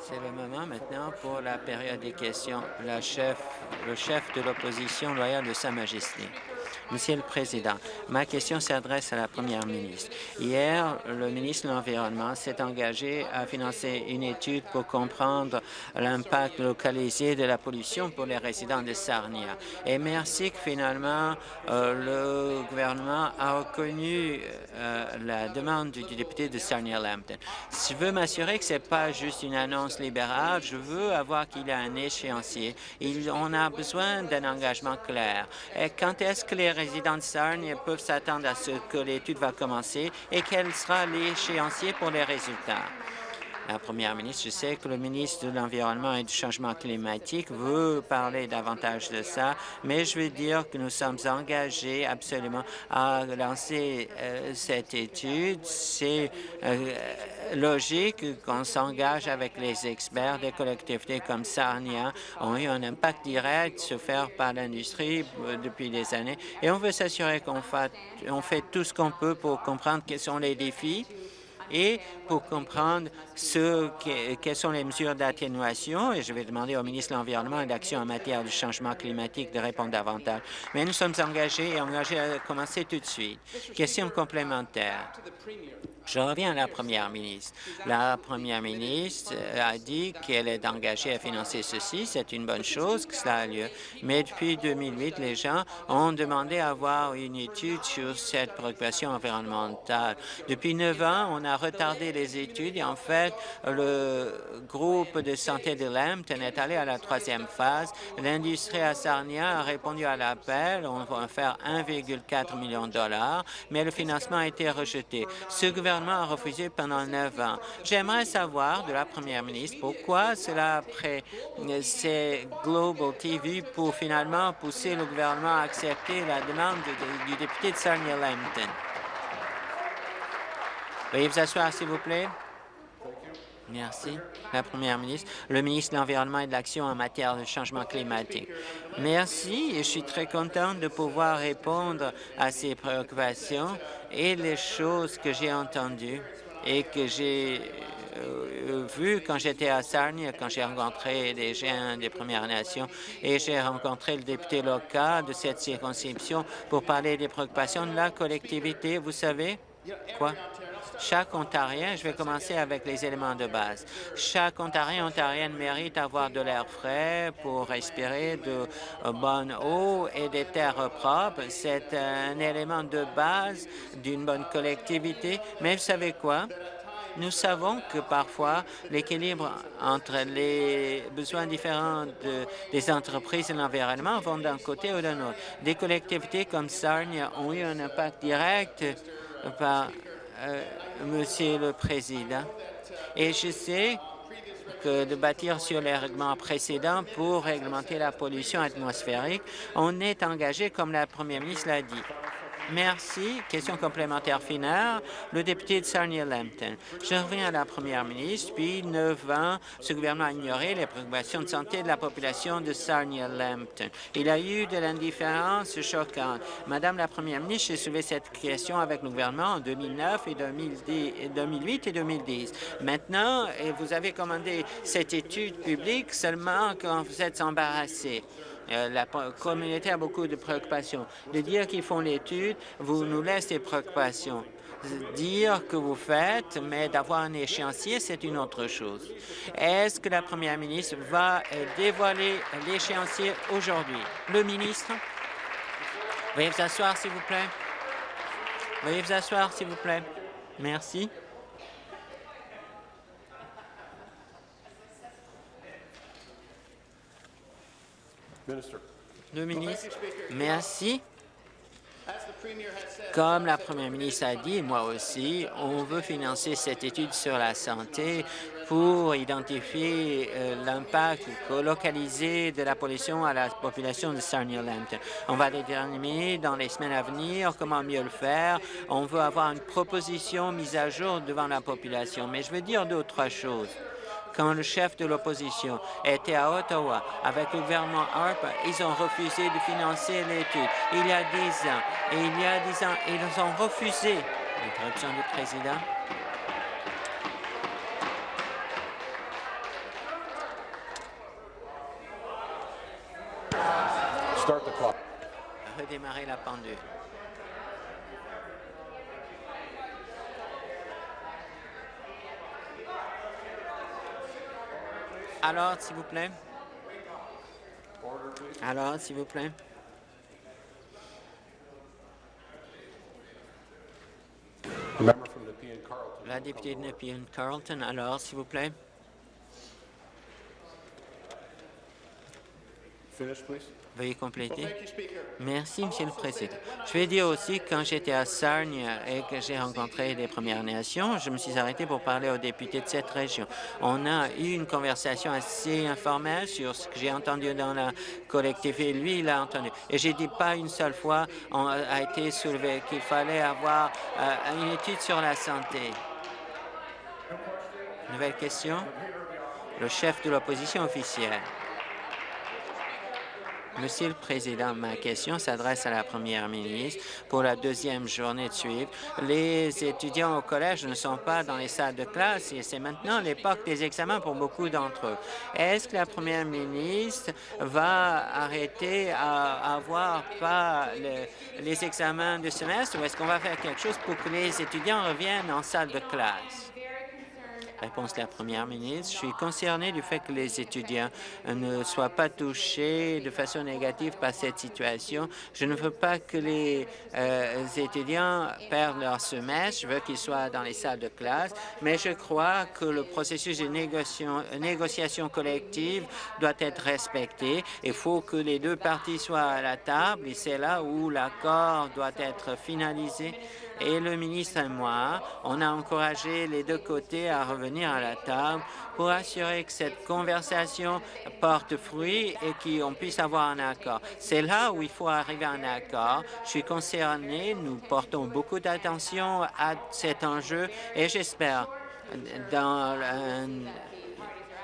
C'est le moment maintenant pour la période des questions. La chef, le chef de l'opposition loyale de Sa Majesté. Monsieur le Président, ma question s'adresse à la Première ministre. Hier, le ministre de l'Environnement s'est engagé à financer une étude pour comprendre l'impact localisé de la pollution pour les résidents de Sarnia. Et merci que finalement euh, le gouvernement a reconnu euh, la demande du, député de Sarnia-Lambton. Je veux m'assurer que ce n'est pas juste une annonce libérale, je veux avoir qu'il y a un échéancier. On a besoin d'un engagement clair. Quand est-ce que les résidents de Sarnia peuvent s'attendre à ce que l'étude va commencer et quel sera l'échéancier pour les résultats? La Première ministre. Je sais que le ministre de l'Environnement et du Changement climatique veut parler davantage de ça, mais je veux dire que nous sommes engagés absolument à lancer euh, cette étude. C'est euh, logique qu'on s'engage avec les experts des collectivités comme Sarnia ont eu un impact direct sur faire par l'industrie euh, depuis des années et on veut s'assurer qu'on fait tout ce qu'on peut pour comprendre quels sont les défis et pour comprendre ce quelles sont les mesures d'atténuation, et je vais demander au ministre de l'Environnement et d'Action en matière de changement climatique de répondre davantage. Mais nous sommes engagés et engagés à commencer tout de suite. Question complémentaire. Je reviens à la première ministre. La première ministre a dit qu'elle est engagée à financer ceci. C'est une bonne chose que cela a lieu. Mais depuis 2008, les gens ont demandé à avoir une étude sur cette préoccupation environnementale. Depuis neuf ans, on a retardé les études et en fait, le groupe de santé de Lambton est allé à la troisième phase. L'industrie à Sarnia a répondu à l'appel. On va faire 1,4 million de dollars, mais le financement a été rejeté. A refusé pendant neuf ans. J'aimerais savoir de la première ministre pourquoi cela après c'est Global TV pour finalement pousser le gouvernement à accepter la demande du député de Sarnia-Lambton. Veuillez vous asseoir, s'il vous plaît. Merci. La Première ministre, le ministre de l'Environnement et de l'Action en matière de changement climatique. Merci et je suis très contente de pouvoir répondre à ces préoccupations et les choses que j'ai entendues et que j'ai euh, vues quand j'étais à Sarnia, quand j'ai rencontré des gens des Premières Nations et j'ai rencontré le député local de cette circonscription pour parler des préoccupations de la collectivité. Vous savez quoi? Chaque Ontarien, je vais commencer avec les éléments de base. Chaque Ontarien, Ontarienne mérite d'avoir de l'air frais pour respirer de bonne eau et des terres propres. C'est un élément de base d'une bonne collectivité. Mais vous savez quoi? Nous savons que parfois l'équilibre entre les besoins différents des entreprises et l'environnement vont d'un côté ou d'un autre. Des collectivités comme Sarnia ont eu un impact direct par euh, Monsieur le Président. Et je sais que de bâtir sur les règlements précédents pour réglementer la pollution atmosphérique, on est engagé, comme la Première ministre l'a dit. Merci. Question complémentaire finale. Le député de Sarnia-Lambton. Je reviens à la première ministre. Depuis neuf ans, ce gouvernement a ignoré les préoccupations de santé de la population de Sarnia-Lambton. Il a eu de l'indifférence choquante. Madame la première ministre, j'ai soulevé cette question avec le gouvernement en 2009 et 2008 et 2010. Maintenant, vous avez commandé cette étude publique seulement quand vous êtes embarrassé. Euh, la communauté a beaucoup de préoccupations. De dire qu'ils font l'étude vous nous laisse des préoccupations. Dire que vous faites, mais d'avoir un échéancier, c'est une autre chose. Est-ce que la première ministre va euh, dévoiler l'échéancier aujourd'hui? Le ministre? Veuillez vous asseoir, s'il vous plaît. Veuillez vous asseoir, s'il vous plaît. Merci. Le ministre, merci. Comme la première ministre a dit, moi aussi, on veut financer cette étude sur la santé pour identifier euh, l'impact localisé de la pollution à la population de Sarnia-Lambton. On va déterminer dans les semaines à venir comment mieux le faire. On veut avoir une proposition mise à jour devant la population. Mais je veux dire d'autres choses quand le chef de l'opposition était à Ottawa avec le gouvernement Harper, ils ont refusé de financer l'étude. Il y a dix ans, et il y a dix ans, ils ont refusé. Interruption du président. Redémarrer la pendule. Alors, s'il vous plaît. Alors, s'il vous plaît. La députée de Nepean Carlton, alors, s'il vous plaît. Finish, please. Veuillez compléter. Merci, Monsieur le Président. Je vais dire aussi, quand j'étais à Sarnia et que j'ai rencontré des Premières Nations, je me suis arrêté pour parler aux députés de cette région. On a eu une conversation assez informelle sur ce que j'ai entendu dans la collectivité. Lui, il a entendu. Et j'ai dit pas une seule fois on a été soulevé qu'il fallait avoir euh, une étude sur la santé. Nouvelle question? Le chef de l'opposition officielle. Monsieur le Président, ma question s'adresse à la Première ministre. Pour la deuxième journée de suivre, les étudiants au collège ne sont pas dans les salles de classe et c'est maintenant l'époque des examens pour beaucoup d'entre eux. Est-ce que la Première ministre va arrêter à avoir pas le- les examens de semestre ou est-ce qu'on va faire quelque chose pour que les étudiants reviennent en salle de classe? Réponse de la Première ministre. Je suis concerné du fait que les étudiants ne soient pas touchés de façon négative par cette situation. Je ne veux pas que les euh, étudiants perdent leur semestre. Je veux qu'ils soient dans les salles de classe, mais je crois que le processus de négociation, négociation collective doit être respecté. Il faut que les deux parties soient à la table et c'est là où l'accord doit être finalisé et le ministre et moi, on a encouragé les deux côtés à revenir à la table pour assurer que cette conversation porte fruit et qu'on puisse avoir un accord. C'est là où il faut arriver à un accord. Je suis concerné, nous portons beaucoup d'attention à cet enjeu et j'espère dans un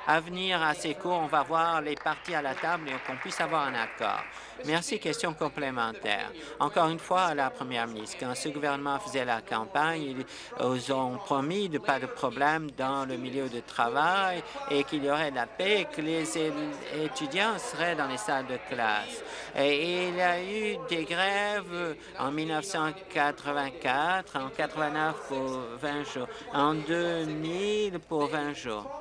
avenir assez court, on va voir les parties à la table et qu'on puisse avoir un accord. Merci. Question complémentaire. Encore une fois, la Première ministre, quand ce gouvernement faisait la campagne, ils ont promis de pas de problème dans le milieu de travail et qu'il y aurait de la paix et que les étudiants seraient dans les salles de classe. Et il y a eu des grèves en 1984, en 89 pour 20 jours, en 2000 pour 20 jours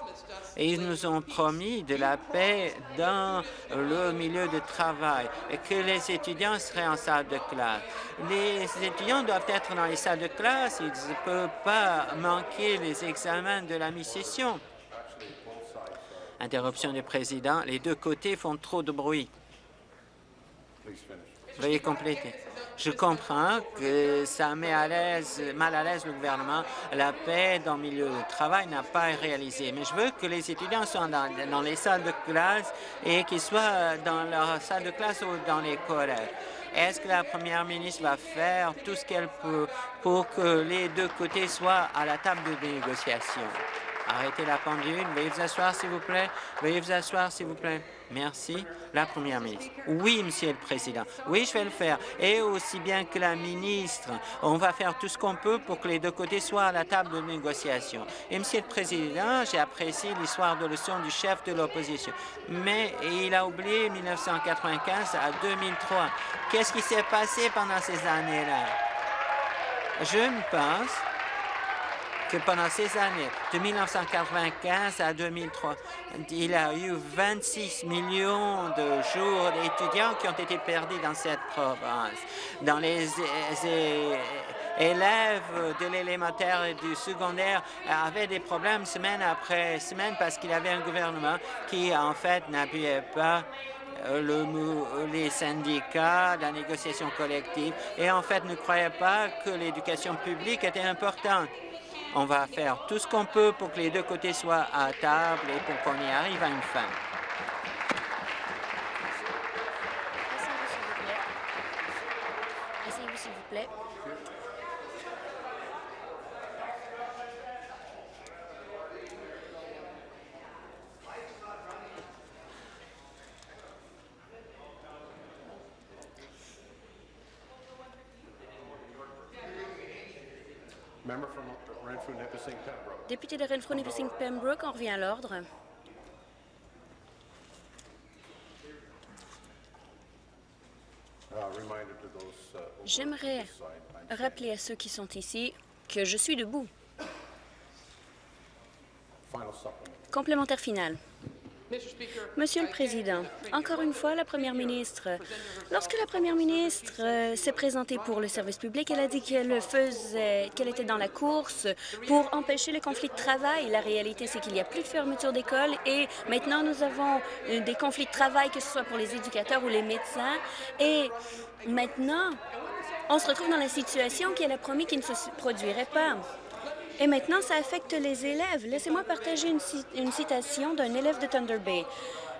ils nous ont promis de la paix dans le milieu de travail que les étudiants seraient en salle de classe. Les étudiants doivent être dans les salles de classe, ils ne peuvent pas manquer les examens de la mi-session. Interruption du président. Les deux côtés font trop de bruit. Veuillez compléter. Je comprends que ça met à l'aise, mal à l'aise le gouvernement. La paix dans le milieu du travail n'a pas réalisé. Mais je veux que les étudiants soient dans, dans les salles de classe et qu'ils soient dans leur salle de classe ou dans les collèges. Est-ce que la première ministre va faire tout ce qu'elle peut pour que les deux côtés soient à la table de négociation? Arrêtez la pendule. Veuillez vous asseoir, s'il vous plaît. Veuillez vous asseoir, s'il vous plaît. Merci. La Première ministre. Oui, Monsieur le Président. Oui, je vais le faire. Et aussi bien que la ministre, on va faire tout ce qu'on peut pour que les deux côtés soient à la table de négociation. Et Monsieur le Président, j'ai apprécié l'histoire de leçon du chef de l'opposition. Mais il a oublié 1995 à 2003. Qu'est-ce qui s'est passé pendant ces années-là? Je me pense que pendant ces années, de 1995 à 2003, il y a eu 26 millions de jours d'étudiants qui ont été perdus dans cette province. Dans les é- é- élèves de l'élémentaire et du secondaire avaient des problèmes semaine après semaine parce qu'il y avait un gouvernement qui, en fait, n'appuyait pas euh, les syndicats, la négociation collective, et en fait ne croyait pas que l'éducation publique était importante. On va faire tout ce qu'on peut pour que les deux côtés soient à table et pour qu'on y arrive à une fin. Asseyez-vous, s'il vous plaît. Asseyez-vous, s'il vous plaît. Member from Renfrew, Nipissing, Pembroke. Député de Renfrew Nipissing Pembroke, on revient à l'ordre. J'aimerais rappeler à ceux qui sont ici que je suis debout. Complémentaire final. Monsieur le Président, encore une fois, la Première ministre, lorsque la Première ministre euh, s'est présentée pour le service public, elle a dit qu'elle faisait, qu'elle était dans la course pour empêcher les conflits de travail. La réalité, c'est qu'il n'y a plus de fermeture d'école et maintenant nous avons euh, des conflits de travail, que ce soit pour les éducateurs ou les médecins. Et maintenant, on se retrouve dans la situation qu'elle a promis qu'il ne se produirait pas. Et maintenant, ça affecte les élèves. Laissez-moi partager une, ci- une citation d'un élève de Thunder Bay.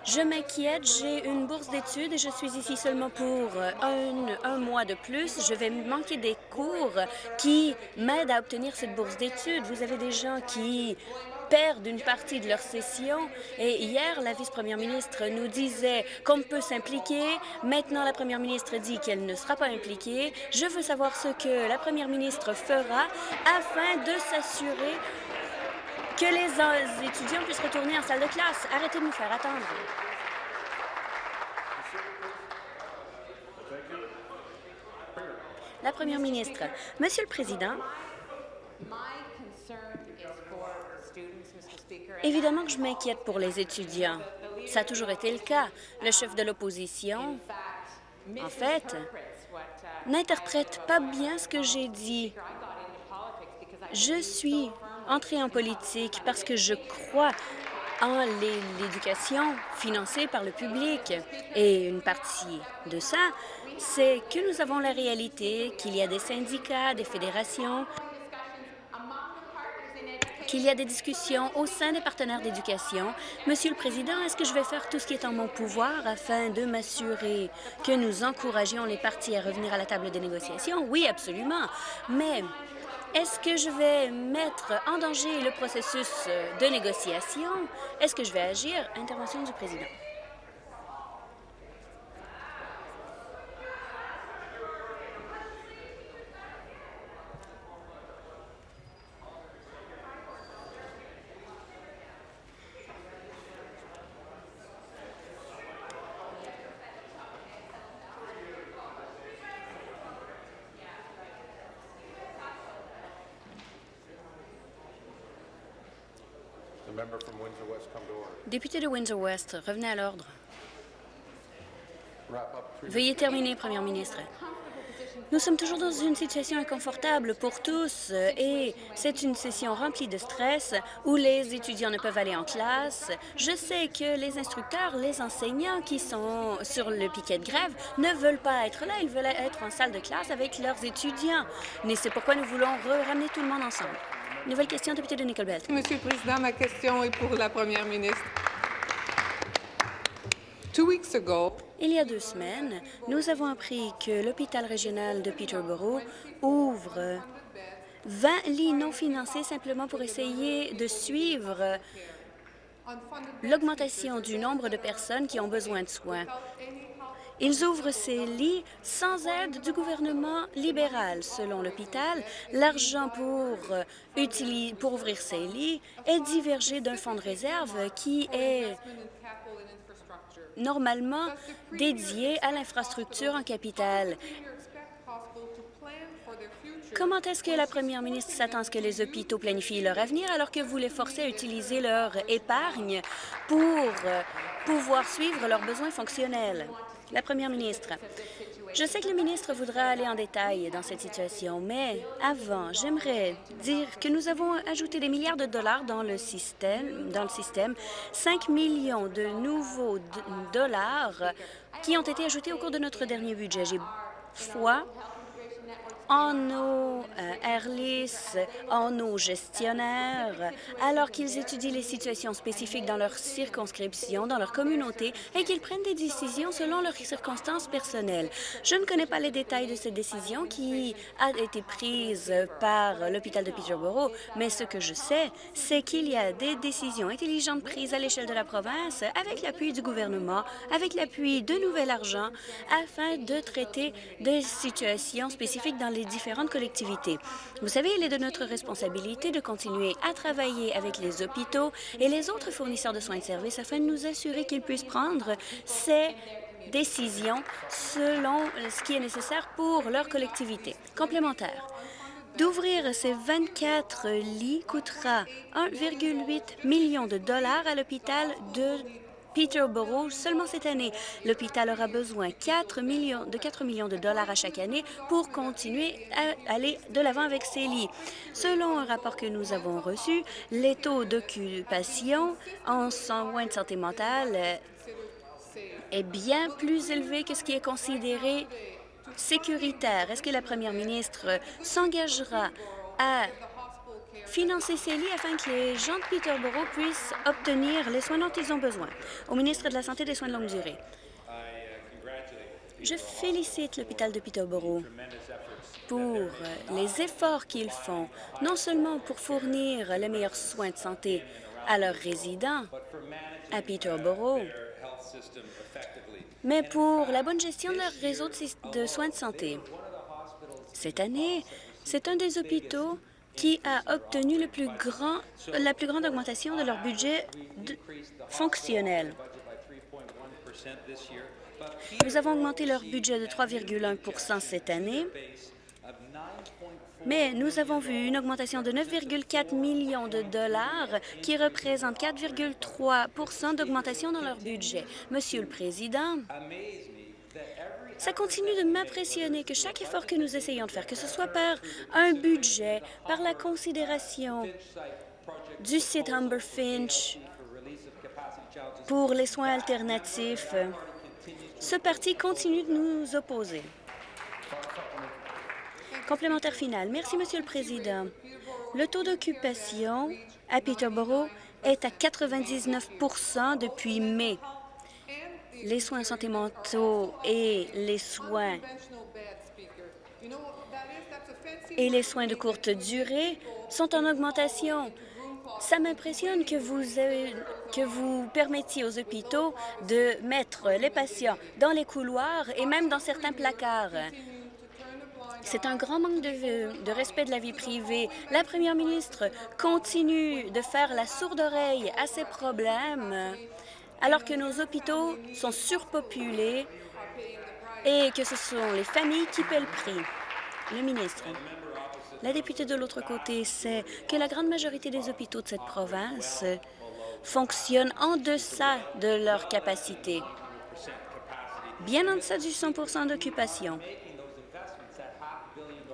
Je m'inquiète, j'ai une bourse d'études et je suis ici seulement pour un, un mois de plus. Je vais manquer des cours qui m'aident à obtenir cette bourse d'études. Vous avez des gens qui perdent une partie de leur session. Et hier, la vice-première ministre nous disait qu'on peut s'impliquer. Maintenant, la première ministre dit qu'elle ne sera pas impliquée. Je veux savoir ce que la première ministre fera afin de s'assurer que les étudiants puissent retourner en salle de classe. Arrêtez de nous faire attendre. La première ministre. Monsieur le Président, évidemment que je m'inquiète pour les étudiants. Ça a toujours été le cas. Le chef de l'opposition, en fait, n'interprète pas bien ce que j'ai dit. Je suis entrée en politique parce que je crois en l'é- l'éducation financée par le public. Et une partie de ça, c'est que nous avons la réalité qu'il y a des syndicats, des fédérations, qu'il y a des discussions au sein des partenaires d'éducation. Monsieur le Président, est-ce que je vais faire tout ce qui est en mon pouvoir afin de m'assurer que nous encouragions les partis à revenir à la table des négociations? Oui, absolument. Mais est-ce que je vais mettre en danger le processus de négociation? Est-ce que je vais agir? Intervention du Président. Député de Windsor-West, revenez à l'ordre. Veuillez terminer, Première ministre. Nous sommes toujours dans une situation inconfortable pour tous et c'est une session remplie de stress où les étudiants ne peuvent aller en classe. Je sais que les instructeurs, les enseignants qui sont sur le piquet de grève ne veulent pas être là, ils veulent être en salle de classe avec leurs étudiants. Mais c'est pourquoi nous voulons ramener tout le monde ensemble. Nouvelle question, député de Nickel Belt. Monsieur le Président, ma question est pour la Première ministre. Il y a deux semaines, nous avons appris que l'hôpital régional de Peterborough ouvre 20 lits non financés simplement pour essayer de suivre l'augmentation du nombre de personnes qui ont besoin de soins. Ils ouvrent ces lits sans aide du gouvernement libéral. Selon l'hôpital, l'argent pour, euh, ouvrir ces lits est divergé d'un fonds de réserve qui est normalement dédié à l'infrastructure en capitale. Comment est-ce que la première ministre s'attend à ce que les hôpitaux planifient leur avenir alors que vous les forcez à utiliser leur épargne pour euh, pouvoir suivre leurs besoins fonctionnels? La première ministre, je sais que le ministre voudra aller en détail dans cette situation, mais avant, j'aimerais dire que nous avons ajouté des milliards de dollars dans le système, dans le système 5 millions de nouveaux dollars qui ont été ajoutés au cours de notre dernier budget. J'ai foi en nos euh, airlis, en nos gestionnaires, alors qu'ils étudient les situations spécifiques dans leur circonscription, dans leur communauté, et qu'ils prennent des décisions selon leurs circonstances personnelles. Je ne connais pas les détails de cette décision qui a été prise par l'hôpital de Peterborough, mais ce que je sais, c'est qu'il y a des décisions intelligentes prises à l'échelle de la province avec l'appui du gouvernement, avec l'appui de nouvel argent, afin de traiter des situations spécifiques dans les différentes collectivités. Vous savez, il est de notre responsabilité de continuer à travailler avec les hôpitaux et les autres fournisseurs de soins et de services afin de nous assurer qu'ils puissent prendre ces décisions selon ce qui est nécessaire pour leur collectivité. Complémentaire. D'ouvrir ces 24 lits coûtera 1,8 million de dollars à l'hôpital de Peterborough seulement cette année. L'hôpital aura besoin 4 millions, de 4 millions de dollars à chaque année pour continuer à aller de l'avant avec ces lits. Selon un rapport que nous avons reçu, les taux d'occupation en soins de santé mentale est bien plus élevé que ce qui est considéré sécuritaire. Est-ce que la première ministre s'engagera à financer ces lits afin que les gens de Peterborough puissent obtenir les soins dont ils ont besoin? Au ministre de la Santé des Soins de longue durée. Je félicite l'hôpital de Peterborough pour les efforts qu'ils font, non seulement pour fournir les meilleurs soins de santé à leurs résidents à Peterborough, mais pour la bonne gestion de leur réseau de soins de santé. Cette année, c'est un des hôpitaux qui a obtenu la plus grande augmentation de leur budget fonctionnel. Nous avons augmenté leur budget de 3,1% cette année, mais nous avons vu une augmentation de 9,4 millions de dollars qui représente 4,3% d'augmentation dans leur budget. Monsieur le Président, ça continue de m'impressionner que chaque effort que nous essayons de faire, que ce soit par un budget, par la considération du site Humber Finch pour les soins alternatifs, ce parti continue de nous opposer. Complémentaire final. Merci, Monsieur le Président. Le taux d'occupation à Peterborough est à 99% depuis mai. Les soins santé mentaux et les soins et les soins de courte durée sont en augmentation. Ça m'impressionne que vous, que vous permettiez aux hôpitaux de mettre les patients dans les couloirs et même dans certains placards. C'est un grand manque de, respect de la vie privée. La première ministre continue de faire la sourde oreille à ces problèmes alors que nos hôpitaux sont surpopulés et que ce sont les familles qui paient le prix. Le ministre. La députée de l'autre côté sait que la grande majorité des hôpitaux de cette province fonctionnent en deçà de leur capacité, bien en deçà du 100% d'occupation.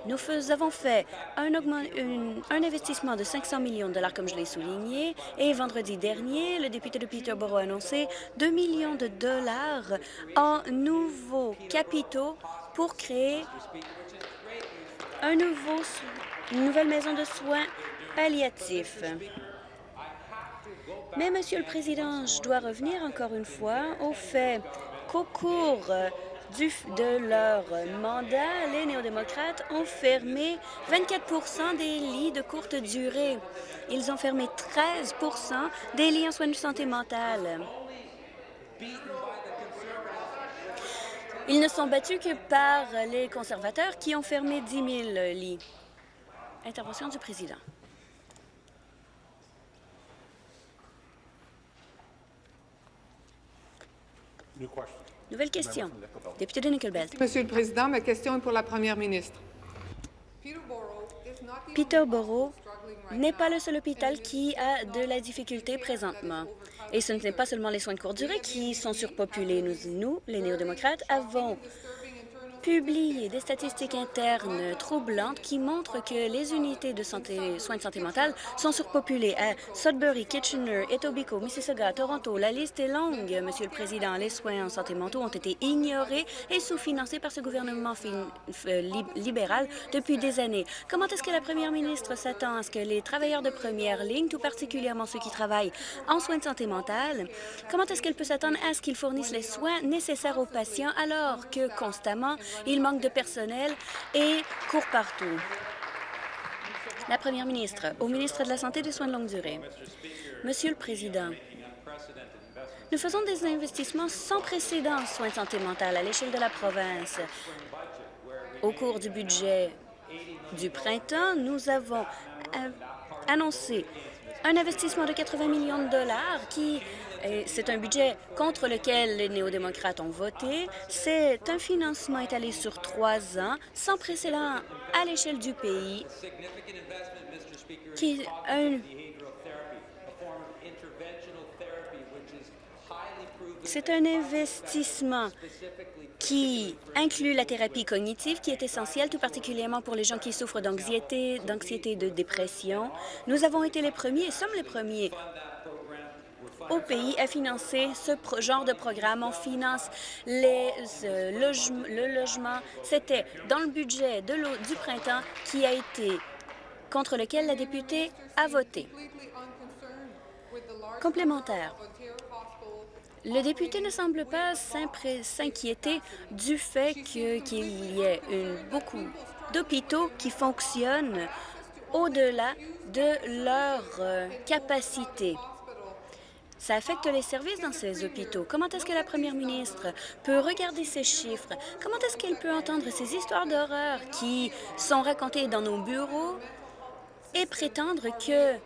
Nous avons fait un, investissement de 500 millions de dollars, comme je l'ai souligné, et vendredi dernier, le député de Peterborough a annoncé 2 millions de dollars en nouveaux capitaux pour créer nouveau, une nouvelle maison de soins palliatifs. Mais, Monsieur le Président, je dois revenir encore une fois au fait qu'au cours de leur mandat, les néo-démocrates ont fermé 24% des lits de courte durée. Ils ont fermé 13% des lits en soins de santé mentale. Ils ne sont battus que par les conservateurs qui ont fermé 10 000 lits. Intervention du président. Nouvelle question. Député de Nickelbelt. Monsieur le Président, ma question est pour la Première ministre. Peterborough n'est pas le seul hôpital qui a de la difficulté présentement. Et ce n'est pas seulement les soins de courte durée qui sont surpopulés. Nous, nous les néo-démocrates, avons publié des statistiques internes troublantes qui montrent que les unités de soins de santé mentale sont surpopulées à Sudbury, Kitchener, Etobicoke, Mississauga, Toronto. La liste est longue, Monsieur le Président. Les soins en santé mentale ont été ignorés et sous-financés par ce gouvernement libéral depuis des années. Comment est-ce que la première ministre s'attend à ce que les travailleurs de première ligne, tout particulièrement ceux qui travaillent en soins de santé mentale, comment est-ce qu'elle peut s'attendre à ce qu'ils fournissent les soins nécessaires aux patients alors que constamment il manque de personnel et court partout. La première ministre, au ministre de la Santé et des Soins de longue durée. Monsieur le Président, nous faisons des investissements sans précédent en soins de santé mentale à l'échelle de la province. Au cours du budget du printemps, nous avons euh, annoncé un investissement de 80 millions de dollars qui c'est un budget contre lequel les néo-démocrates ont voté. C'est un financement étalé sur trois ans, sans précédent à l'échelle du pays, qui C'est un investissement qui inclut la thérapie cognitive, qui est essentielle tout particulièrement pour les gens qui souffrent d'anxiété, d'anxiété et de dépression. Nous avons été les premiers, sommes les premiers au pays à financer ce genre de programme. On finance les, euh, le logement. C'était dans le budget de du printemps qui a été contre lequel la députée a voté. Complémentaire. Le député ne semble pas s'inquiéter du fait qu'il y ait beaucoup d'hôpitaux qui fonctionnent au-delà de leur euh, capacité. Ça affecte les services dans ces hôpitaux. Comment est-ce que la première ministre peut regarder ces chiffres? Comment est-ce qu'elle peut entendre ces histoires d'horreur qui sont racontées dans nos bureaux et prétendre que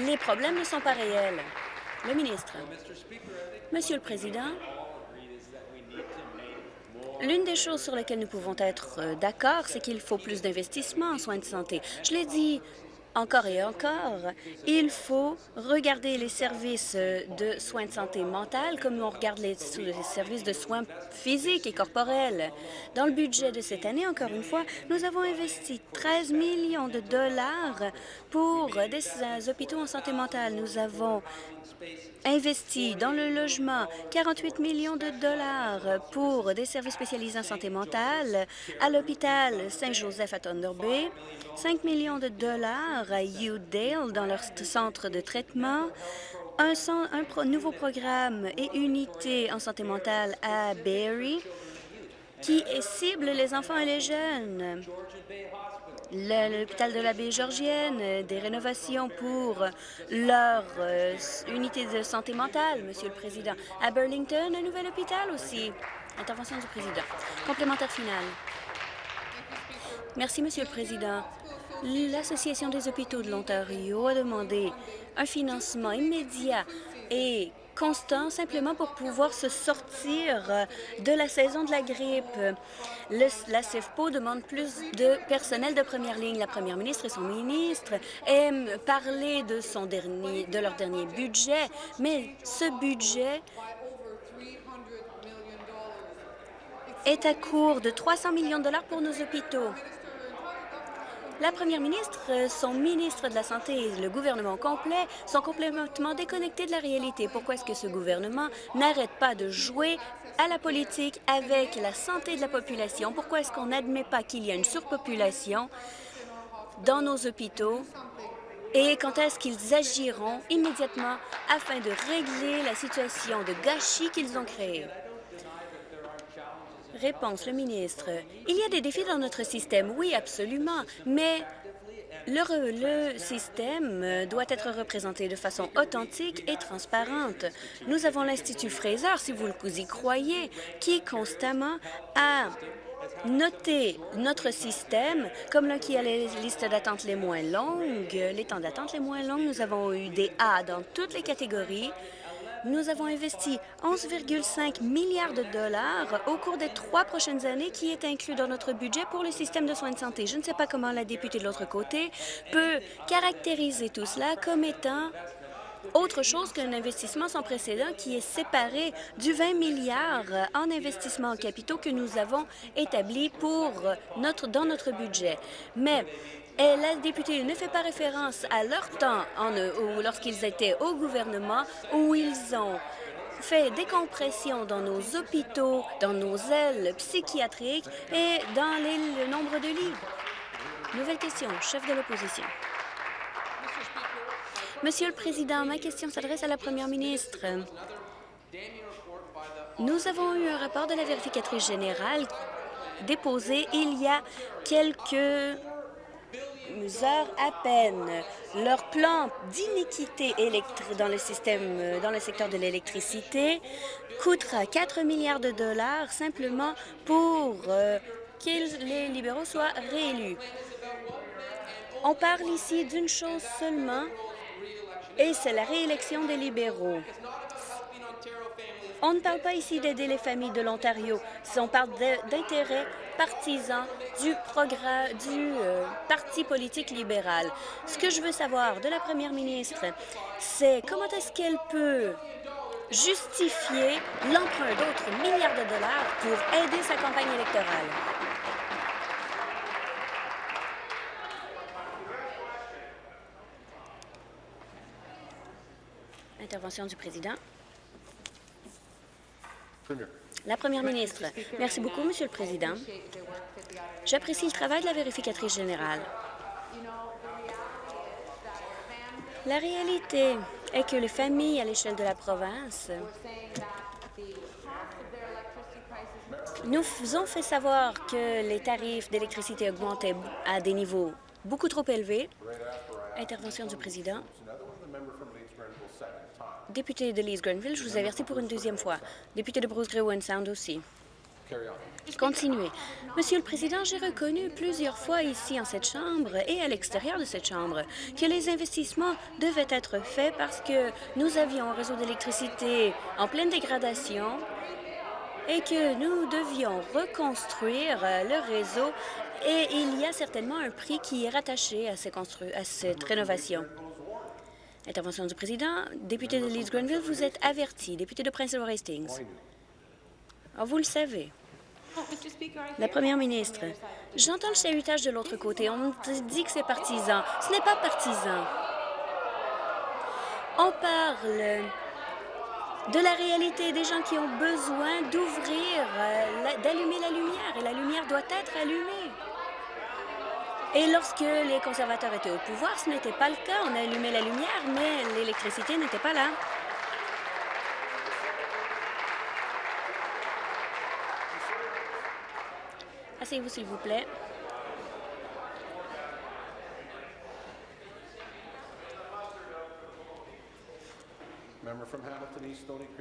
les problèmes ne sont pas réels? Le ministre. Monsieur le Président, L'une des choses sur lesquelles nous pouvons être euh, d'accord, c'est qu'il faut plus d'investissement en soins de santé. Je l'ai dit encore et encore, il faut regarder les services de soins de santé mentale comme on regarde les, services de soins physiques et corporels. Dans le budget de cette année, encore une fois, nous avons investi 13 millions de dollars pour des hôpitaux en santé mentale. Nous avons investi dans le logement 48 millions de dollars pour des services spécialisés en santé mentale. À l'hôpital Saint-Joseph à Thunder Bay, 5 millions de dollars à Udale dans leur centre de traitement, un, un nouveau programme et unité en santé mentale à Barrie qui cible les enfants et les jeunes l'hôpital de la baie Georgienne, euh, des rénovations pour leur euh, unité de santé mentale, Monsieur le Président. À Burlington, un nouvel hôpital aussi. Intervention du Président. Complémentaire final. Merci, Monsieur le Président. L'Association des hôpitaux de l'Ontario a demandé un financement immédiat et constant simplement pour pouvoir se sortir euh, de la saison de la grippe. la CEFPO demande plus de personnel de première ligne. La première ministre et son ministre aiment parler de, son dernier, de leur dernier budget, mais ce budget est à court de 300 millions de dollars pour nos hôpitaux. La première ministre, euh, son ministre de la Santé et le gouvernement complet sont complètement déconnectés de la réalité. Pourquoi est-ce que ce gouvernement n'arrête pas de jouer à la politique avec la santé de la population? Pourquoi est-ce qu'on n'admet pas qu'il y a une surpopulation dans nos hôpitaux? Et quand est-ce qu'ils agiront immédiatement afin de régler la situation de gâchis qu'ils ont créée? Réponse, le ministre. Il y a des défis dans notre système, oui, absolument, mais le, le, système doit être représenté de façon authentique et transparente. Nous avons l'Institut Fraser, si vous y croyez, qui constamment a noté notre système comme l'un qui a les listes d'attente les moins longues, les temps d'attente les moins longs. Nous avons eu des A dans toutes les catégories nous avons investi 11,5 milliards de dollars au cours des trois prochaines années qui est inclus dans notre budget pour le système de soins de santé. Je ne sais pas comment la députée de l'autre côté peut caractériser tout cela comme étant autre chose qu'un investissement sans précédent qui est séparé du 20 milliards en investissement en capitaux que nous avons établi pour notre, dans notre budget. Mais et la députée ne fait pas référence à leur temps lorsqu'ils étaient au gouvernement où ils ont fait des compressions dans nos hôpitaux, dans nos ailes psychiatriques et dans le nombre de lits. Nouvelle question, chef de l'opposition. Monsieur le Président, ma question s'adresse à la Première ministre. Nous avons eu un rapport de la vérificatrice générale déposé il y a quelques heures à peine. Leur plan d'iniquité dans le système, dans le secteur de l'électricité coûtera 4 milliards de dollars simplement pour euh, que les libéraux soient réélus. On parle ici d'une chose seulement, et c'est la réélection des libéraux. On ne parle pas ici d'aider les familles de l'Ontario. On parle d'intérêts partisans du, du euh, Parti politique libéral. Ce que je veux savoir de la première ministre, c'est comment est-ce qu'elle peut justifier l'emprunt d'autres milliards de dollars pour aider sa campagne électorale? Intervention du président. La première ministre. Merci beaucoup, Monsieur le Président. J'apprécie le travail de la vérificatrice générale. La réalité est que les familles à l'échelle de la province nous ont fait savoir que les tarifs d'électricité augmentaient à des niveaux beaucoup trop élevés. Intervention du président. Député de Leeds Grenville, je vous avertis pour une deuxième fois. Député de Bruce Grey Sound aussi. Continuez. Monsieur le Président, j'ai reconnu plusieurs fois ici en cette Chambre et à l'extérieur de cette Chambre que les investissements devaient être faits parce que nous avions un réseau d'électricité en pleine dégradation et que nous devions reconstruire le réseau et il y a certainement un prix qui est rattaché à, à cette rénovation. Intervention du président. Député de Leeds Grenville, vous êtes averti. Député de Prince Edward Hastings. Oh, vous le savez. La première ministre, j'entends le chahutage de l'autre côté. On dit que c'est partisan. Ce n'est pas partisan. On parle de la réalité des gens qui ont besoin d'ouvrir, euh, d'allumer la lumière, et la lumière doit être allumée. Et lorsque les conservateurs étaient au pouvoir, ce n'était pas le cas. On allumait la lumière, mais l'électricité n'était pas là. Asseyez-vous, s'il vous plaît.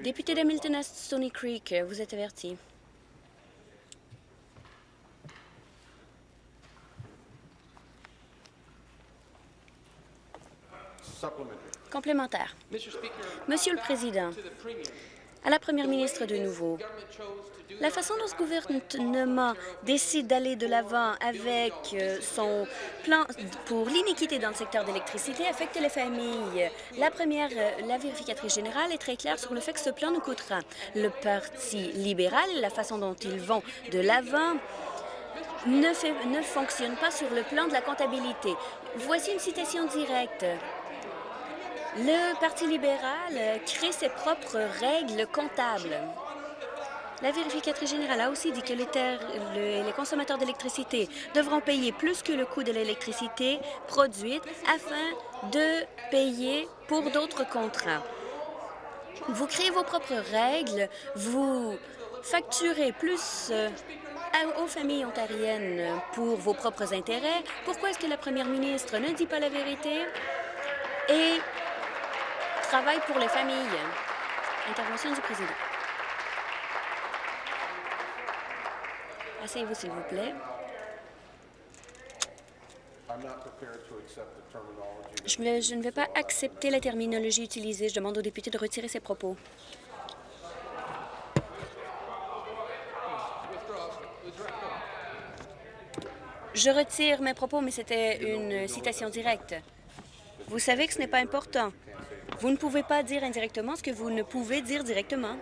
Député d'Hamilton Stony Creek, vous êtes averti. Complémentaire. Monsieur le Président, à la Première ministre de nouveau, la façon dont ce gouvernement décide d'aller de l'avant avec euh, son plan pour l'iniquité dans le secteur d'électricité affecte les familles. La première, euh, la vérificatrice générale est très claire sur le fait que ce plan nous coûtera. Le Parti libéral, la façon dont ils vont de l'avant, ne, ne fonctionne pas sur le plan de la comptabilité. Voici une citation directe. Le Parti libéral crée ses propres règles comptables. La vérificatrice générale a aussi dit que les, consommateurs d'électricité devront payer plus que le coût de l'électricité produite afin de payer pour d'autres contrats. Vous créez vos propres règles, vous facturez plus euh, aux familles ontariennes pour vos propres intérêts. Pourquoi est-ce que la première ministre ne dit pas la vérité? Travaille pour les familles? Intervention du président. Asseyez-vous, s'il vous plaît. Je, je ne vais pas accepter la terminologie utilisée. Je demande aux députés de retirer ses propos. Je retire mes propos, mais c'était une citation directe. Vous savez que ce n'est pas important. Vous ne pouvez pas dire indirectement ce que vous ne pouvez dire directement.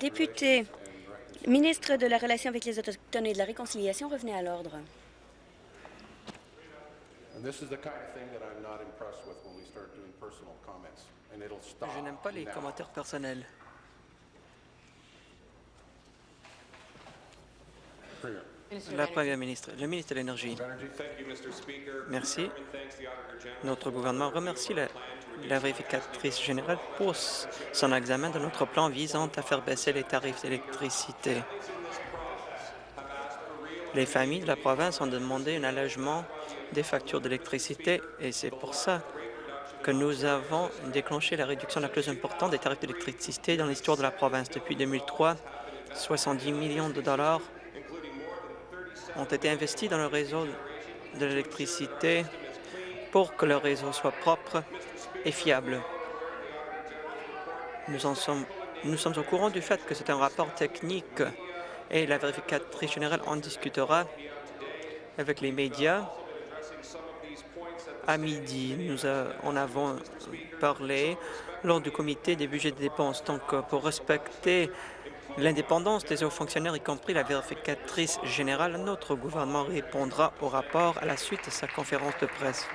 Député, ministre de la Relation avec les Autochtones et de la Réconciliation, revenez à l'ordre. Je n'aime pas les commentaires personnels. La Première ministre, le ministre de l'Énergie. Merci. Notre gouvernement remercie la, vérificatrice générale pour son examen de notre plan visant à faire baisser les tarifs d'électricité. Les familles de la province ont demandé un allègement des factures d'électricité et c'est pour ça que nous avons déclenché la réduction la plus importante des tarifs d'électricité dans l'histoire de la province. Depuis 2003, 70 millions de dollars ont été investis dans le réseau de l'électricité pour que le réseau soit propre et fiable. Nous, sommes, sommes au courant du fait que c'est un rapport technique et la vérificatrice générale en discutera avec les médias. À midi, nous en avons parlé lors du comité des budgets de dépenses. Donc, pour respecter l'indépendance des hauts fonctionnaires, y compris la vérificatrice générale, notre gouvernement répondra au rapport à la suite de sa conférence de presse.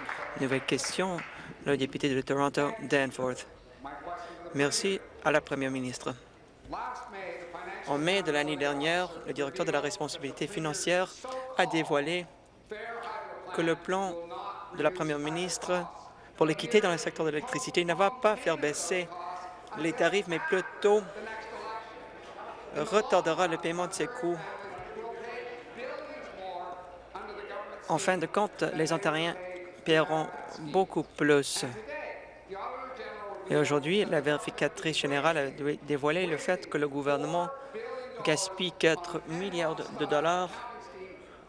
Nouvelle question, le député de Toronto, Danforth. Merci à la première ministre. En mai de l'année dernière, le directeur de la responsabilité financière a dévoilé que le plan de la première ministre pour l'équité dans le secteur de l'électricité ne va pas faire baisser les tarifs, mais plutôt retardera le paiement de ces coûts. En fin de compte, les Ontariens paieront beaucoup plus. Et aujourd'hui, la vérificatrice générale a dévoilé le fait que le gouvernement gaspille 4 milliards de dollars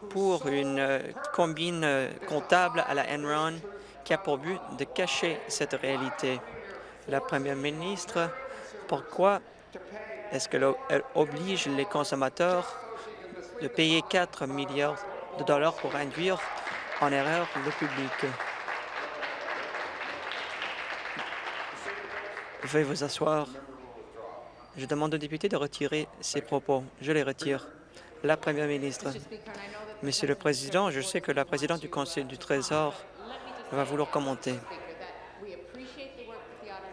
pour une euh, combine euh, comptable à la Enron qui a pour but de cacher cette réalité. La première ministre, pourquoi est-ce qu'elle oblige les consommateurs de payer 4 milliards de dollars pour induire en erreur le public? Veuillez vous asseoir. Je demande aux députés de retirer ces propos. Je les retire. La Première ministre. Monsieur le Président, je sais que la présidente du Conseil du Trésor va vouloir commenter.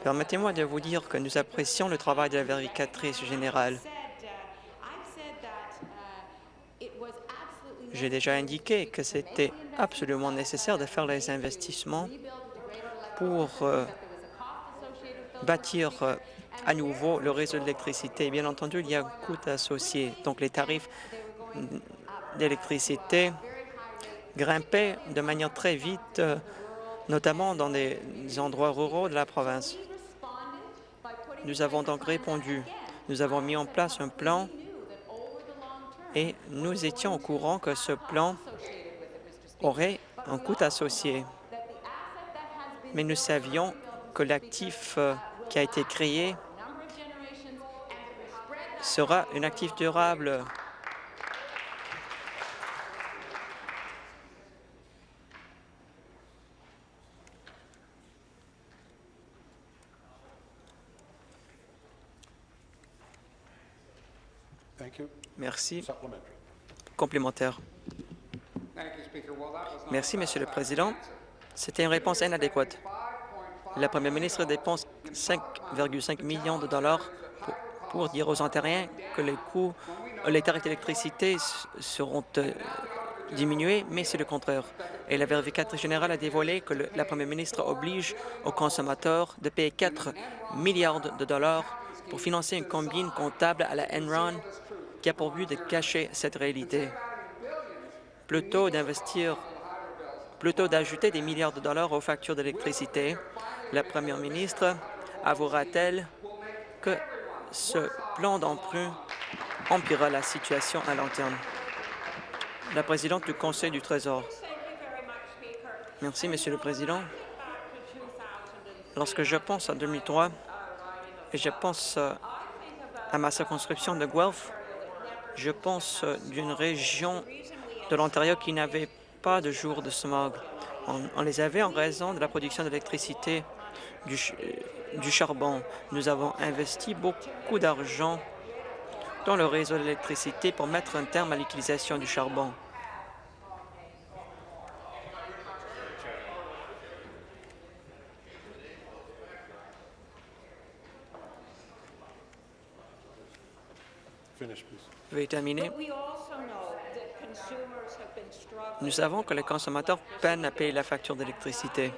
Permettez-moi de vous dire que nous apprécions le travail de la vérificatrice générale. J'ai déjà indiqué que c'était absolument nécessaire de faire les investissements pour euh, bâtir euh, à nouveau le réseau d'électricité. Bien entendu, il y a un coût associé. Donc, les tarifs d'électricité grimpaient de manière très vite, euh, notamment dans des endroits ruraux de la province. Nous avons donc répondu. Nous avons mis en place un plan et nous étions au courant que ce plan aurait un coût associé. Mais nous savions que l'actif euh, qui a été créé sera un actif durable. Merci. Complémentaire. Merci, Monsieur le Président. C'était une réponse inadéquate. La première ministre dépense 5,5 millions de dollars pour, dire aux Ontariens que les coûts, les tarifs d'électricité seront euh, diminués, mais c'est le contraire. Et la vérificatrice générale a dévoilé que la première ministre oblige aux consommateurs de payer 4 milliards de dollars pour financer une combine comptable à la Enron qui a pour but de cacher cette réalité. Plutôt d'investir, plutôt d'ajouter des milliards de dollars aux factures d'électricité, la première ministre avouera-t-elle que ce plan d'emprunt empirera la situation à long terme? La présidente du Conseil du Trésor. Merci, Monsieur le Président. Lorsque je pense à 2003 et je pense euh, à ma circonscription de Guelph, je pense euh, d'une région de l'Ontario qui n'avait pas de jour de smog. On, les avait en raison de la production d'électricité du, du charbon. Nous avons investi beaucoup d'argent dans le réseau d'électricité pour mettre un terme à l'utilisation du charbon. Veuillez terminer. Nous savons que les consommateurs peinent à payer la facture d'électricité.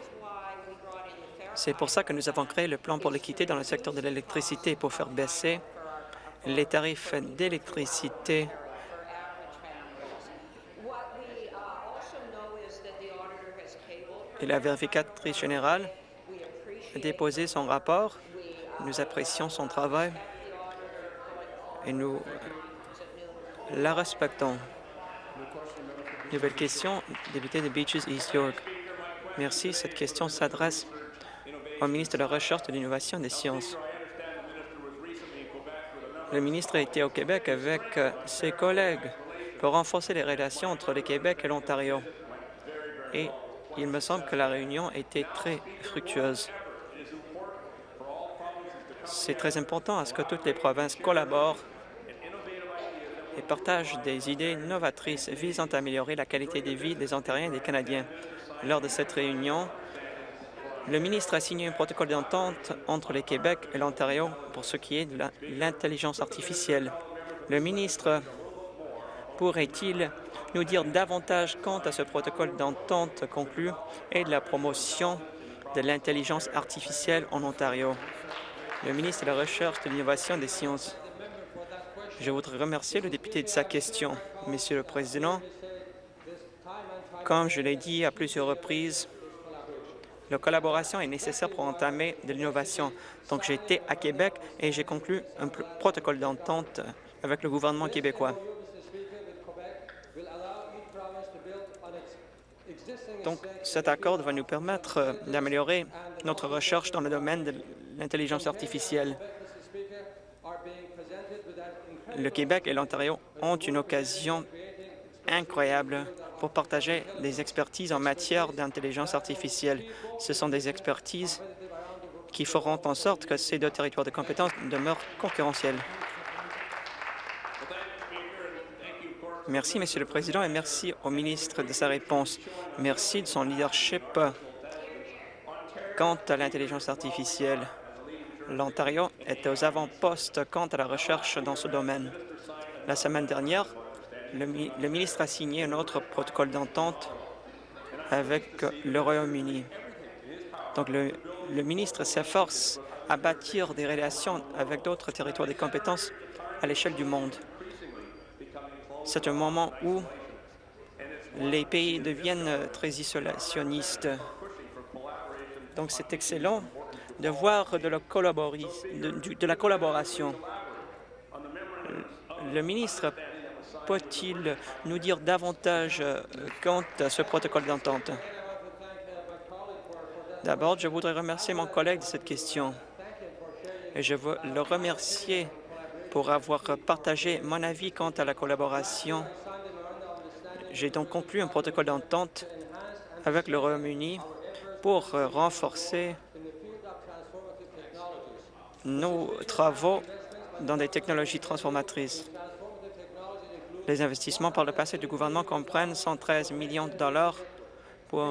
C'est pour ça que nous avons créé le plan pour l'équité dans le secteur de l'électricité pour faire baisser les tarifs d'électricité et la vérificatrice générale a déposé son rapport. Nous apprécions son travail et nous la respectons. Nouvelle question, député de Beaches, East York. Merci. Cette question s'adresse au ministre de la Recherche, de l'Innovation et des Sciences. Le ministre a été au Québec avec euh, ses collègues pour renforcer les relations entre le Québec et l'Ontario. Et il me semble que la réunion était très fructueuse. C'est très important à ce que toutes les provinces collaborent et partagent des idées novatrices visant à améliorer la qualité de vie des Ontariens et des Canadiens. Lors de cette réunion, le ministre a signé un protocole d'entente entre le Québec et l'Ontario pour ce qui est de l'intelligence artificielle. Le ministre pourrait-il nous dire davantage quant à ce protocole d'entente conclu et de la promotion de l'intelligence artificielle en Ontario? Le ministre de la Recherche, de l'Innovation et des sciences. Je voudrais remercier le député de sa question. Monsieur le Président, comme je l'ai dit à plusieurs reprises, la collaboration est nécessaire pour entamer de l'innovation. Donc, été à Québec et j'ai conclu un protocole d'entente avec le gouvernement québécois. Donc, cet accord va nous permettre euh, d'améliorer notre recherche dans le domaine de l'intelligence artificielle. Le Québec et l'Ontario ont une occasion incroyable pour partager des expertises en matière d'intelligence artificielle. Ce sont des expertises qui feront en sorte que ces deux territoires de compétences demeurent concurrentiels. Merci, Monsieur le Président, et merci au ministre de sa réponse. Merci de son leadership quant à l'intelligence artificielle. L'Ontario est aux avant-postes quant à la recherche dans ce domaine. La semaine dernière, le, ministre a signé un autre protocole d'entente avec le Royaume-Uni. Donc, le, le ministre s'efforce à bâtir des relations avec d'autres territoires de compétences à l'échelle du monde. C'est un moment où les pays deviennent très isolationnistes. Donc, c'est excellent de voir de la, collaboration. Le ministre peut-il nous dire davantage euh, quant à ce protocole d'entente? D'abord, je voudrais remercier mon collègue de cette question et je veux le remercier pour avoir partagé mon avis quant à la collaboration. J'ai donc conclu un protocole d'entente avec le Royaume-Uni pour renforcer nos travaux dans des technologies transformatrices. Les investissements par le passé du gouvernement comprennent 113 millions de dollars pour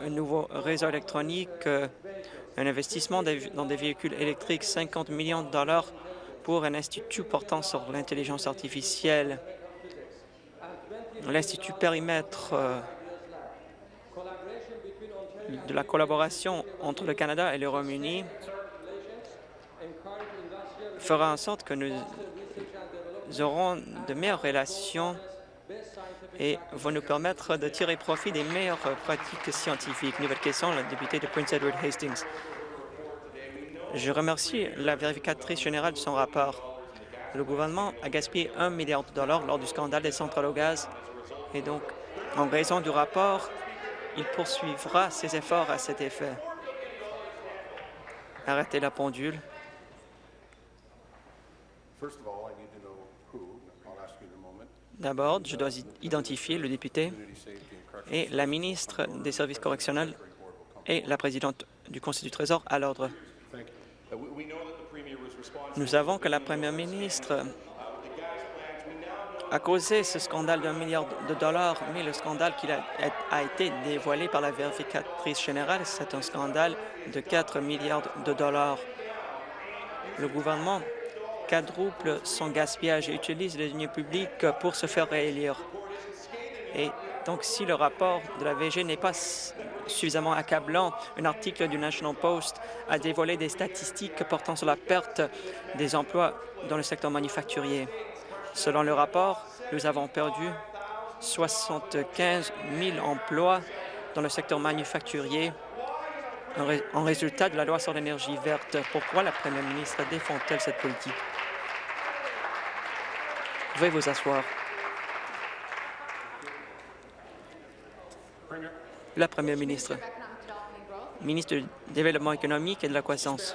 un nouveau réseau électronique, un investissement dans des véhicules électriques, 50 millions de dollars pour un institut portant sur l'intelligence artificielle. L'Institut Périmètre euh, de la collaboration entre le Canada et le Royaume-Uni fera en sorte que nous aurons de meilleures relations et vont nous permettre de tirer profit des meilleures pratiques scientifiques. Nouvelle question, le député de Prince Edward Hastings. Je remercie la vérificatrice générale de son rapport. Le gouvernement a gaspillé un milliard de dollars lors du scandale des centrales au gaz et donc, en raison du rapport, il poursuivra ses efforts à cet effet. Arrêtez la pendule. D'abord, je dois identifier le député et la ministre des Services correctionnels et la présidente du Conseil du Trésor à l'ordre. Nous savons que la première ministre a causé ce scandale d'un milliard de dollars, mais le scandale qui a, a, été dévoilé par la vérificatrice générale, c'est un scandale de 4 milliards de dollars. Le gouvernement quadruple son gaspillage et utilise les deniers publics pour se faire réélire. Et donc, si le rapport de la VG n'est pas suffisamment accablant, un article du National Post a dévoilé des statistiques portant sur la perte des emplois dans le secteur manufacturier. Selon le rapport, nous avons perdu 75 000 emplois dans le secteur manufacturier en résultat de la loi sur l'énergie verte. Pourquoi la première ministre défend-elle cette politique? Veuillez vous asseoir. La Première ministre, ministre du Développement économique et de la croissance.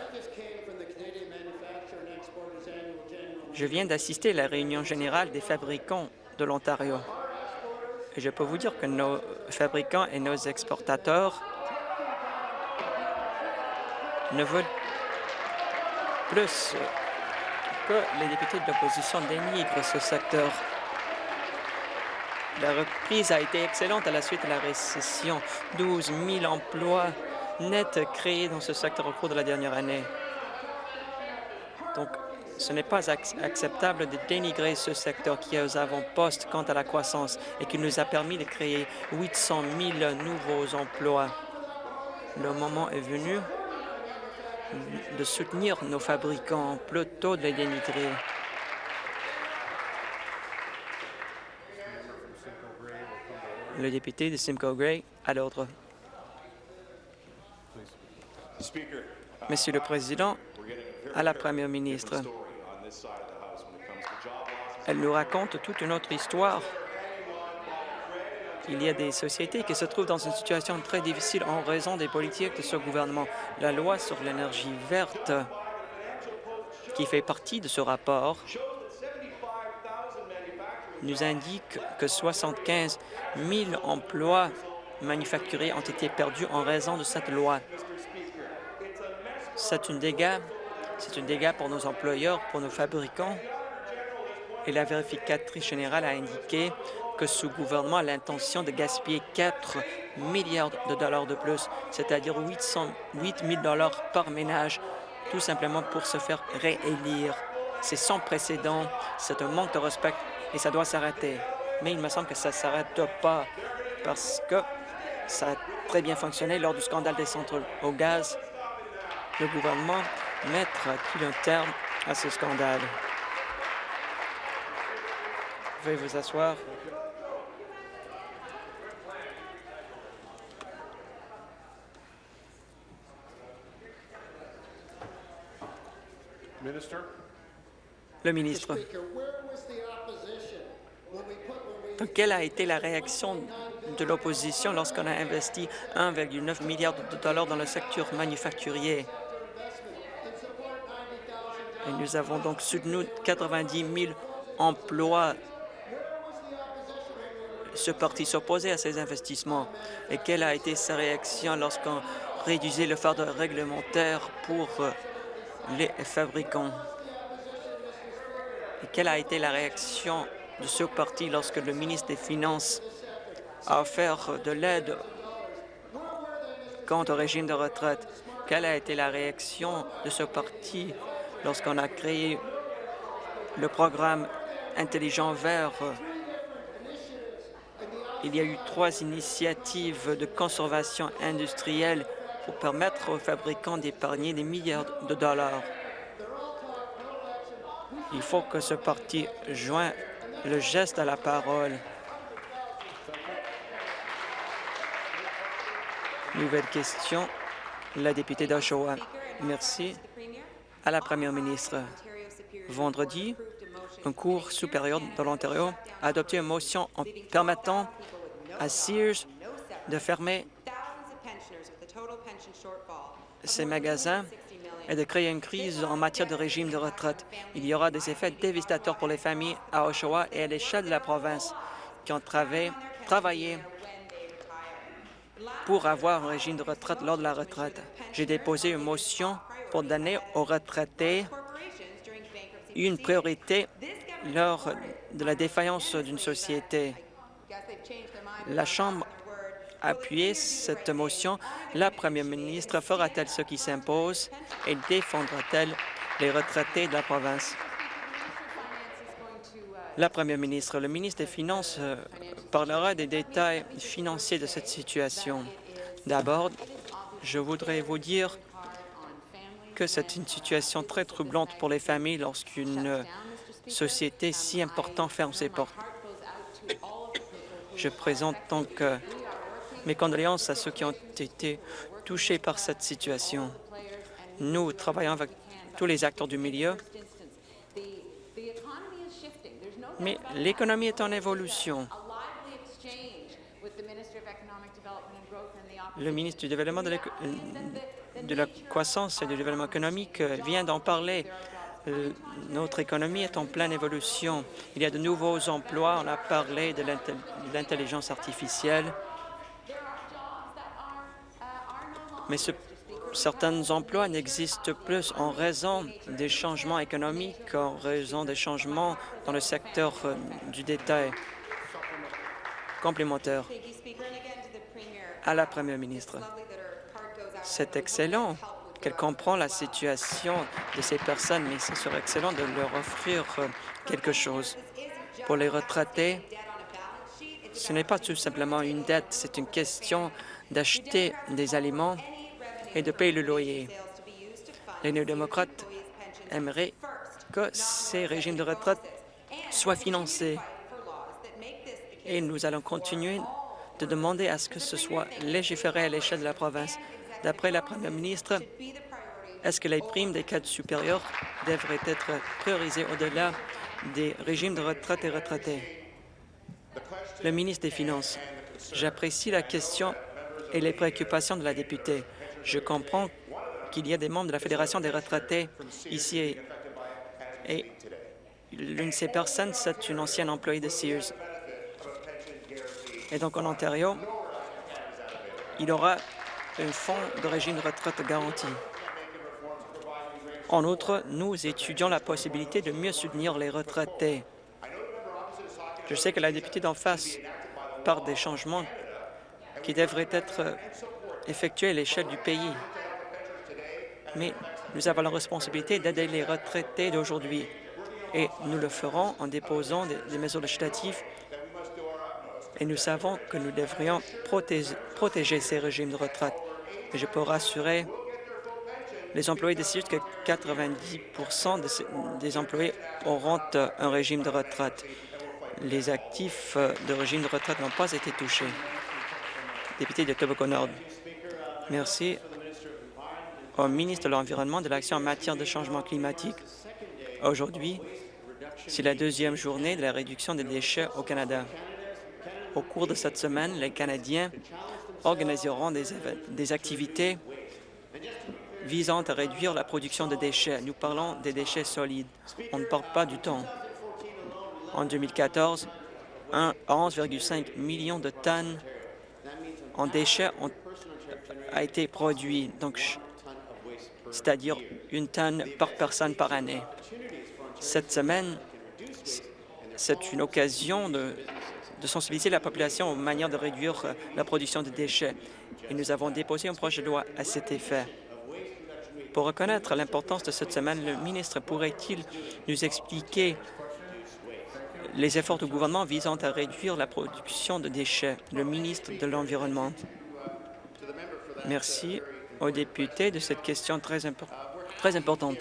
Je viens d'assister à la réunion générale des fabricants de l'Ontario. Je peux vous dire que nos fabricants et nos exportateurs ne veulent plus que les députés de l'opposition dénigrent ce secteur. La reprise a été excellente à la suite de la récession. 12 000 emplois nets créés dans ce secteur au cours de la dernière année. Donc, ce n'est pas ac- acceptable de dénigrer ce secteur qui est aux avant-postes quant à la croissance et qui nous a permis de créer 800 000 nouveaux emplois. Le moment est venu de soutenir nos fabricants plutôt de les dénigrer. Le député de Simcoe Gray à l'ordre. Monsieur le Président, à la Première ministre, elle nous raconte toute une autre histoire. Il y a des sociétés qui se trouvent dans une situation très difficile en raison des politiques de ce gouvernement. La loi sur l'énergie verte, qui fait partie de ce rapport, nous indique que 75 000 emplois manufacturiers ont été perdus en raison de cette loi. C'est une dégât, c'est une dégât pour nos employeurs, pour nos fabricants. Et la vérificatrice générale a indiqué que ce gouvernement a l'intention de gaspiller 4 milliards de dollars de plus, c'est-à-dire 808 000 dollars par ménage, tout simplement pour se faire réélire. C'est sans précédent, c'est un manque de respect et ça doit s'arrêter. Mais il me semble que ça ne s'arrête pas parce que ça a très bien fonctionné lors du scandale des centrales au gaz. Le gouvernement mettra-t-il un terme à ce scandale? Veuillez vous asseoir. Le ministre. Donc, quelle a été la réaction de l'opposition lorsqu'on a investi 1,9 milliard de dollars dans le secteur manufacturier? Et nous avons donc soutenu 90 000 emplois. Ce parti s'opposait à ces investissements. Et quelle a été sa réaction lorsqu'on réduisait le fardeau réglementaire pour euh, les fabricants? Et quelle a été la réaction de ce parti lorsque le ministre des Finances a offert de l'aide quant au régime de retraite? Quelle a été la réaction de ce parti lorsqu'on a créé le programme Intelligent Vert? Il y a eu trois initiatives de conservation industrielle pour permettre aux fabricants d'épargner des milliards de dollars. Il faut que ce parti joigne le geste à la parole. Nouvelle question, la députée d'Oshawa. Merci. À la première ministre. Vendredi, un cours supérieur de l'Ontario a adopté une motion en permettant à Sears de fermer ses magasins et de créer une crise en matière de régime de retraite. Il y aura des effets dévastateurs pour les familles à Oshawa et à l'échelle de la province qui ont travaillé pour avoir un régime de retraite lors de la retraite. J'ai déposé une motion pour donner aux retraités une priorité lors de la défaillance d'une société. La Chambre a appuyé cette motion. La première ministre fera-t-elle ce qui s'impose? Et défendra-t-elle les retraités de la province? La première ministre, le ministre des Finances euh, parlera des détails financiers de cette situation. D'abord, je voudrais vous dire que c'est une situation très troublante pour les familles lorsqu'une société si importante ferme ses portes. Je présente donc euh, mes condoléances à ceux qui ont été touchés par cette situation. Nous travaillons avec tous les acteurs du milieu, mais l'économie est en évolution. Le ministre du Développement de, de la croissance et du développement économique euh, vient d'en parler. Euh, Notre économie est en pleine évolution. Il y a de nouveaux emplois. On a parlé de l'intel- de l'intelligence artificielle. Mais ce- certains emplois n'existent plus en raison des changements économiques, en raison des changements dans le secteur euh, du détail complémentaire. À la Première ministre, c'est excellent qu'elle comprend la situation de ces personnes, mais ce serait excellent de leur offrir euh, quelque chose. Pour les retraités, ce n'est pas tout simplement une dette, c'est une question d'acheter des aliments et de payer le loyer. Les néo-démocrates aimeraient que ces régimes de retraite soient financés. Et nous allons continuer de demander à ce que ce soit légiféré à l'échelle de la province. D'après la première ministre, est-ce que les primes des cadres supérieurs devraient être priorisées au-delà des régimes de retraite et retraités? Le ministre des Finances, j'apprécie la question et les préoccupations de la députée. Je comprends qu'il y a des membres de la Fédération des retraités ici et, l'une de ces personnes, c'est une ancienne employée de Sears. Et donc, en Ontario, il aura un fonds de régime de retraite garanti. En outre, nous étudions la possibilité de mieux soutenir les retraités. Je sais que la députée d'en face parle des changements qui devraient être effectués à l'échelle du pays. Mais nous avons la responsabilité d'aider les retraités d'aujourd'hui et nous le ferons en déposant des, mesures législatives et nous savons que nous devrions protéger ces régimes de retraite. Je peux rassurer les employés de Sears que 90 de ces- des employés auront euh, un régime de retraite. Les actifs euh, de régime de retraite n'ont pas été touchés. Député de Nord. Merci au ministre de l'Environnement de l'Action en matière de changement climatique. Aujourd'hui, c'est la deuxième journée de la réduction des déchets au Canada. Au cours de cette semaine, les Canadiens organiseront des, activités visant à réduire la production de déchets. Nous parlons des déchets solides. On ne parle pas du temps. En 2014, un- 11,5 millions de tonnes en déchets ont été produit, donc c'est-à-dire une tonne par personne par année. Cette semaine, c'est une occasion de, de sensibiliser la population aux manières de réduire euh, la production de déchets. Et nous avons déposé un projet de loi à cet effet. Pour reconnaître l'importance de cette semaine, le ministre pourrait-il nous expliquer les efforts du gouvernement visant à réduire la production de déchets? Le ministre de l'Environnement. Merci aux députés de cette question très, très importante.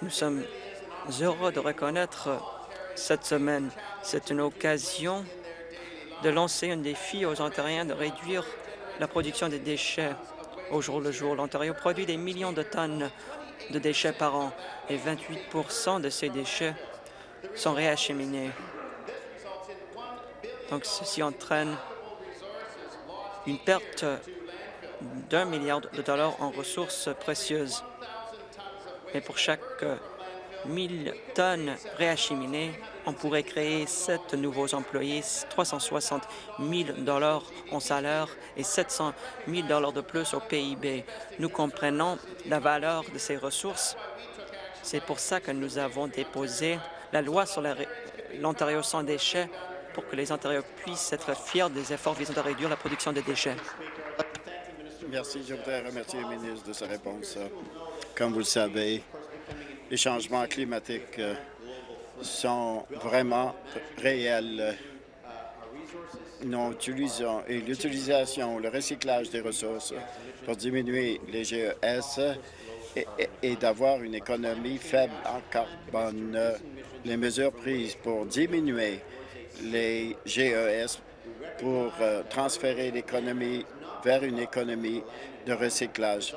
Nous sommes heureux de reconnaître cette semaine. C'est une occasion de lancer un défi aux Ontariens de réduire la production des déchets au jour le jour. L'Ontario produit des millions de tonnes de déchets par an et 28 de ces déchets sont réacheminés. Donc, ceci entraîne une perte d'un milliard de dollars en ressources précieuses. Mais pour chaque euh, 1000 tonnes réacheminées, on pourrait créer sept nouveaux employés, 360 000 dollars en salaire et 700 000 dollars de plus au PIB. Nous comprenons la valeur de ces ressources. C'est pour ça que nous avons déposé la loi sur l'Ontario sans déchets pour que les Ontariens puissent être fiers des efforts visant à réduire la production de déchets. Merci. Je voudrais remercier le ministre de sa réponse. Comme vous le savez, les changements climatiques euh, sont vraiment réels. Nous utilisons l'utilisation, le recyclage des ressources pour diminuer les GES et d'avoir une économie faible en carbone. Les mesures prises pour diminuer les GES pour euh, transférer l'économie vers une économie de recyclage.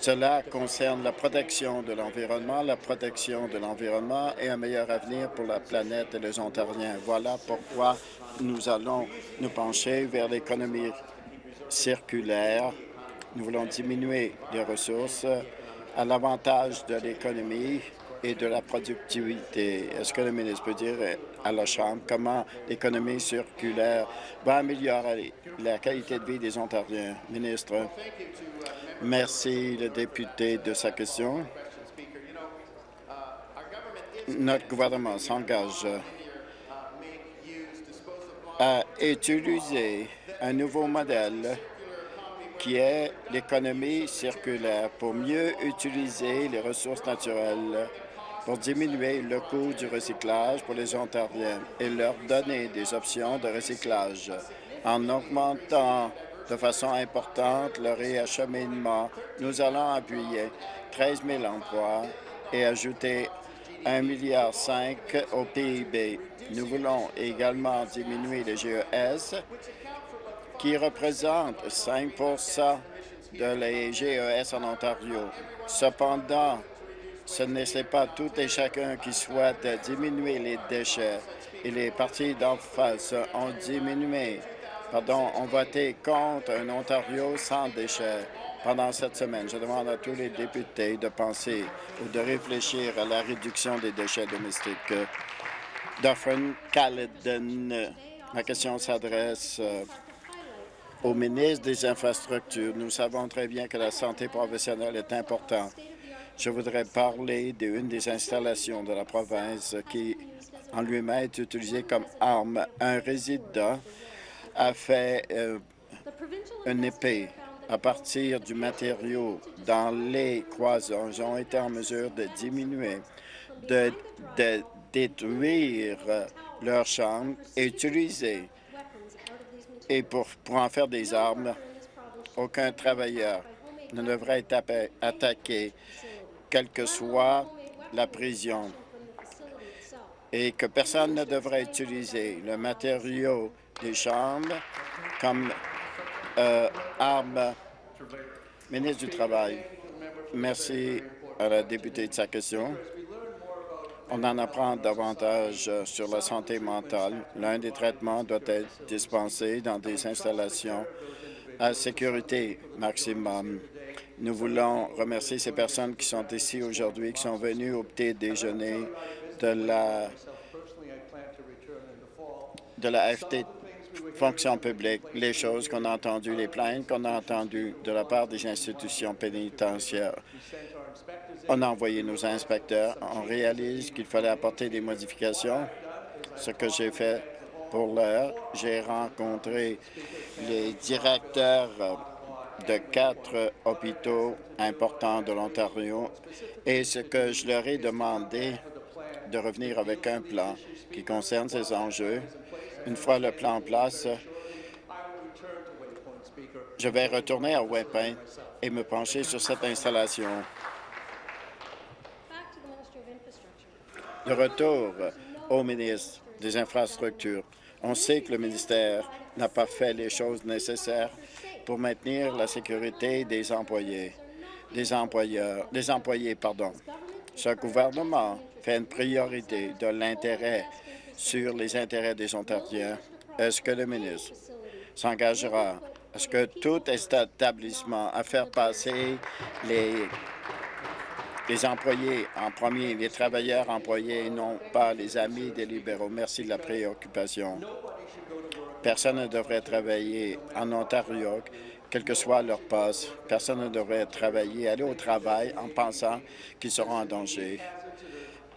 Cela concerne la protection de l'environnement, la protection de l'environnement et un meilleur avenir pour la planète et les Ontariens. Voilà pourquoi nous allons nous pencher vers l'économie circulaire. Nous voulons diminuer les ressources à l'avantage de l'économie et de la productivité. Est-ce que le ministre peut dire à la Chambre comment l'économie circulaire va améliorer la qualité de vie des Ontariens? Ministre. Merci, le député, de sa question. Notre gouvernement s'engage à utiliser un nouveau modèle qui est l'économie circulaire pour mieux utiliser les ressources naturelles, pour diminuer le coût du recyclage pour les Ontariens et leur donner des options de recyclage en augmentant de façon importante le réacheminement. Nous allons appuyer 13 000 emplois et ajouter 1,5 milliard au PIB. Nous voulons également diminuer les GES qui représentent 5 de les GES en Ontario. Cependant, ce n'est pas tout et chacun qui souhaite diminuer les déchets et les partis d'en face ont diminué pardon, ont voté contre un Ontario sans déchets pendant cette semaine. Je demande à tous les députés de penser ou de réfléchir à la réduction des déchets domestiques. Dufferin Caledon, ma question s'adresse euh, au ministre des Infrastructures. Nous savons très bien que la santé professionnelle est importante. Je voudrais parler d'une des installations de la province qui, en lui-même, est utilisée comme arme. Un résident a fait euh, une épée à partir du matériau dans les croisons. Ils ont été en mesure de diminuer, de, détruire leurs chambres et utiliser. Et pour en faire des armes, aucun travailleur ne devrait être attaqué, quelle que soit la prison, et que personne ne devrait utiliser le matériau des chambres comme euh. Ministre du Travail, merci à la députée de sa question. On en apprend davantage sur la santé mentale. L'un des traitements doit être dispensé dans des installations à sécurité maximum. Nous voulons remercier ces personnes qui sont ici aujourd'hui, qui sont venues au petit déjeuner de la de la FT, fonction publique, les choses qu'on a entendues, les plaintes qu'on a entendues de la part des institutions pénitentiaires. On a envoyé nos inspecteurs. On réalise qu'il fallait apporter des modifications. Ce que j'ai fait pour l'heure, j'ai rencontré les directeurs de quatre hôpitaux importants de l'Ontario et ce que je leur ai demandé de revenir avec un plan qui concerne ces enjeux une fois le plan en place, je vais retourner à Waypoint et me pencher sur cette installation. De retour au ministre des Infrastructures. On sait que le ministère n'a pas fait les choses nécessaires pour maintenir la sécurité des employés, des employeurs, des employés, pardon. Ce gouvernement fait une priorité de l'intérêt sur les intérêts des Ontariens. Est-ce que le ministre s'engagera? À ce que tout établissement à faire passer les, les employés en premier, les travailleurs employés et non pas les amis des libéraux? Merci de la préoccupation. Personne ne devrait travailler en Ontario, quel que soit leur poste. Personne ne devrait travailler, aller au travail en pensant qu'ils seront en danger.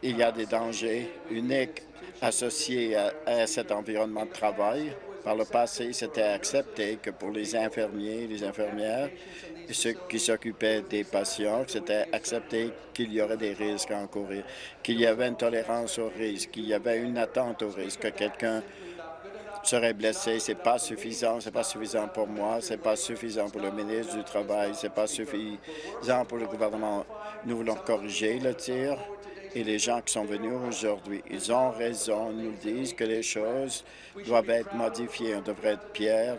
Il y a des dangers uniques associés à, cet environnement de travail. Par le passé, c'était accepté que pour les infirmiers les infirmières ceux qui s'occupaient des patients, c'était accepté qu'il y aurait des risques à encourir, qu'il y avait une tolérance au risque, qu'il y avait une attente au risque, que quelqu'un serait blessé. C'est pas suffisant. C'est pas suffisant pour moi. C'est pas suffisant pour le ministre du Travail. C'est pas suffisant pour le gouvernement. Nous voulons corriger le tir et les gens qui sont venus aujourd'hui, ils ont raison, nous disent que les choses doivent être modifiées. On devrait être fiers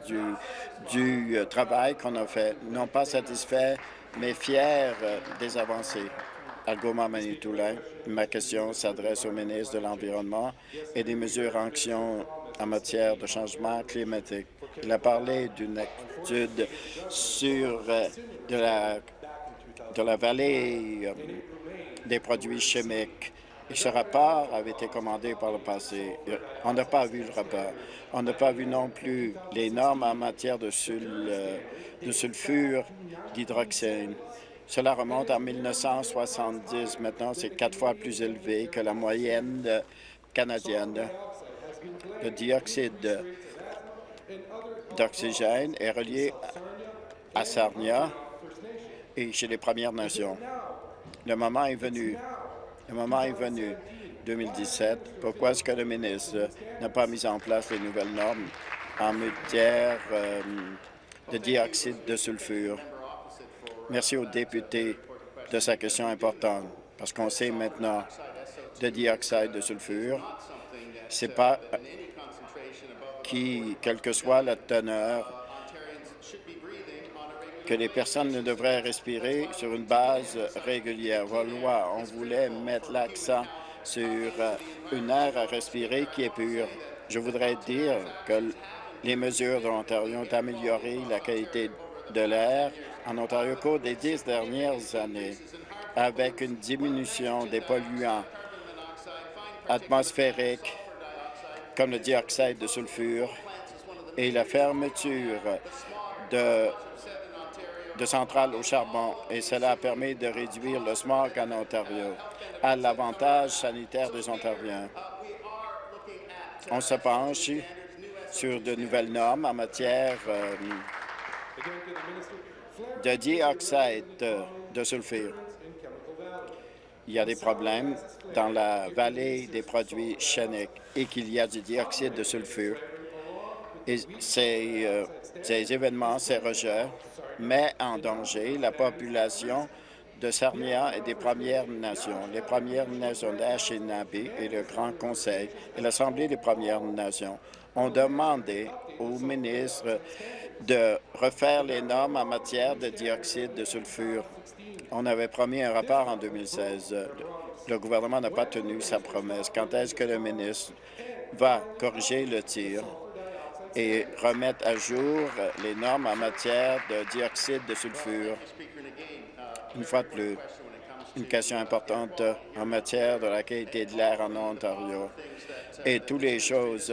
du, euh, travail qu'on a fait. N'ont pas satisfait mais fier euh, des avancées. Algoma Manitoulin, ma question s'adresse au ministre de l'Environnement et des mesures en action en matière de changement climatique. Il a parlé d'une étude sur euh, de la, de la vallée des produits chimiques. Et ce rapport avait été commandé par le passé. On n'a pas vu le rapport. On n'a pas vu non plus les normes en matière de, euh, de sulfure d'hydroxyne. Cela remonte en 1970. Maintenant, c'est quatre fois plus élevé que la moyenne canadienne. Le dioxyde d'oxygène est relié à Sarnia et chez les Premières Nations. Le moment est venu. Le moment est venu. 2017. Pourquoi est-ce que le ministre n'a pas mis en place les nouvelles normes en matière euh, de dioxyde de sulfure? Merci aux députés de sa question importante, parce qu'on sait maintenant de dioxyde de sulfure, c'est pas qui, quelle que soit la teneur, que les personnes ne devraient respirer sur une base régulière. Loi, on voulait mettre l'accent sur euh, une air à respirer qui est pure. Je voudrais dire que les mesures de l'Ontario ont amélioré la qualité de l'air en Ontario au cours des dix dernières années, avec une diminution des polluants atmosphériques comme le dioxyde de sulfure et la fermeture de, de centrales au charbon. Et cela a permis de réduire le smog en Ontario à l'avantage sanitaire des Ontariens. On se penche sur de nouvelles normes en matière euh, de dioxyde de sulfure. Il y a des problèmes dans la vallée des produits chimiques et qu'il y a du dioxyde de sulfure. Et ces, euh, ces événements, ces rejets, mettent en danger la population de Sarnia et des Premières Nations. Les Premières Nations d'Anishinaabe et le Grand Conseil et l'Assemblée des Premières Nations ont demandé au ministre de refaire les normes en matière de dioxyde de sulfure. On avait promis un rapport en 2016. Le gouvernement n'a pas tenu sa promesse. Quand est-ce que le ministre va corriger le tir? Et remettre à jour les normes en matière de dioxyde de sulfure? Une fois de plus, une question importante en matière de la qualité de l'air en Ontario et toutes les choses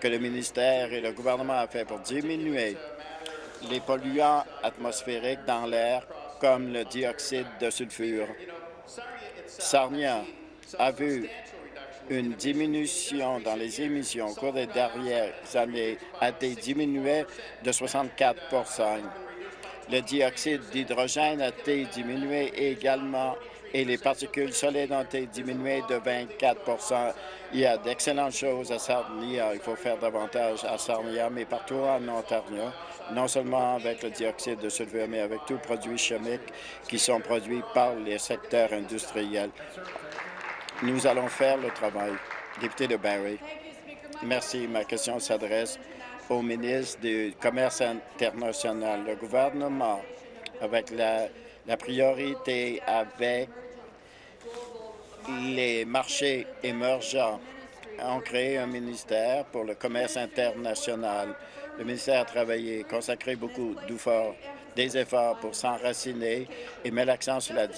que le ministère et le gouvernement ont fait pour diminuer les polluants atmosphériques dans l'air, comme le dioxyde de sulfure. Sarnia a vu une diminution dans les émissions au cours des dernières années, a été diminuée de 64% Le dioxyde d'hydrogène a été diminué également et les particules solides ont été diminuées de 24% Il y a d'excellentes choses à Sarnia. Il faut faire davantage à Sarnia, mais partout en Ontario, non seulement avec le dioxyde de sulfure, mais avec tous les produits chimiques qui sont produits par les secteurs industriels. Nous allons faire le travail. Député de Barrie. Merci. Ma question s'adresse au ministre du Commerce international. Le gouvernement, avec la, la priorité avec les marchés émergents ont créé un ministère pour le commerce international. Le ministère a travaillé, consacré beaucoup d'efforts, des efforts pour s'enraciner et met l'accent sur la,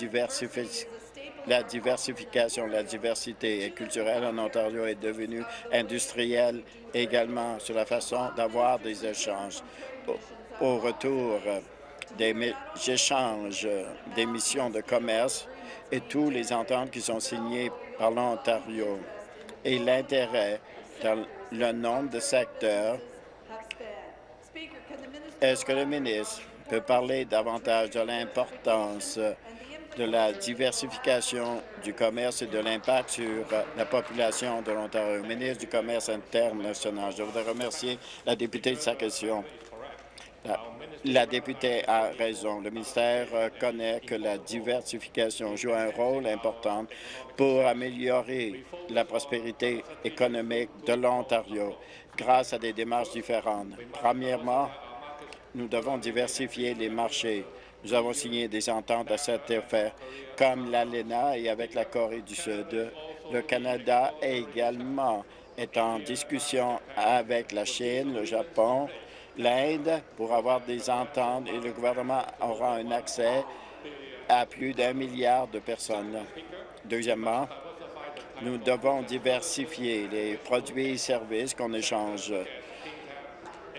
la diversification, la diversité culturelle en Ontario est devenue industrielle également sur la façon d'avoir des échanges. Au retour des échanges des missions de commerce, et tous les ententes qui sont signées par l'Ontario et l'intérêt dans le nombre de secteurs. Est-ce que le ministre peut parler davantage de l'importance de la diversification du commerce et de l'impact sur la population de l'Ontario? Ministre du Commerce international, je voudrais remercier la députée de sa question. La députée a raison. Le ministère connaît que la diversification joue un rôle important pour améliorer la prospérité économique de l'Ontario grâce à des démarches différentes. Premièrement, nous devons diversifier les marchés Nous avons signé des ententes à cet effet, comme l'ALENA et avec la Corée du Sud. Le Canada également est en discussion avec la Chine, le Japon, l'Inde pour avoir des ententes et le gouvernement aura un accès à plus d'un milliard de personnes. Deuxièmement, nous devons diversifier les produits et services qu'on échange,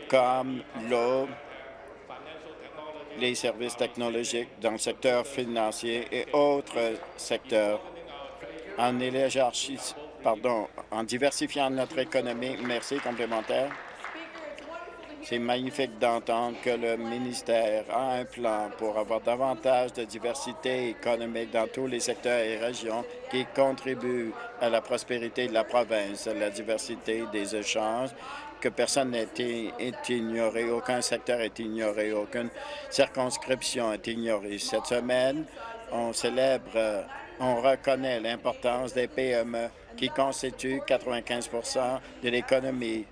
comme l'eau, les services technologiques dans le secteur financier et autres secteurs. En pardon, en diversifiant notre économie, merci, complémentaire. C'est magnifique d'entendre que le ministère a un plan pour avoir davantage de diversité économique dans tous les secteurs et régions qui contribuent à la prospérité de la province, la diversité des échanges, personne n'est ignoré, aucun secteur est ignoré, aucune circonscription est ignorée. Cette semaine, on célèbre, on reconnaît l'importance des PME qui constituent 95% de l'économie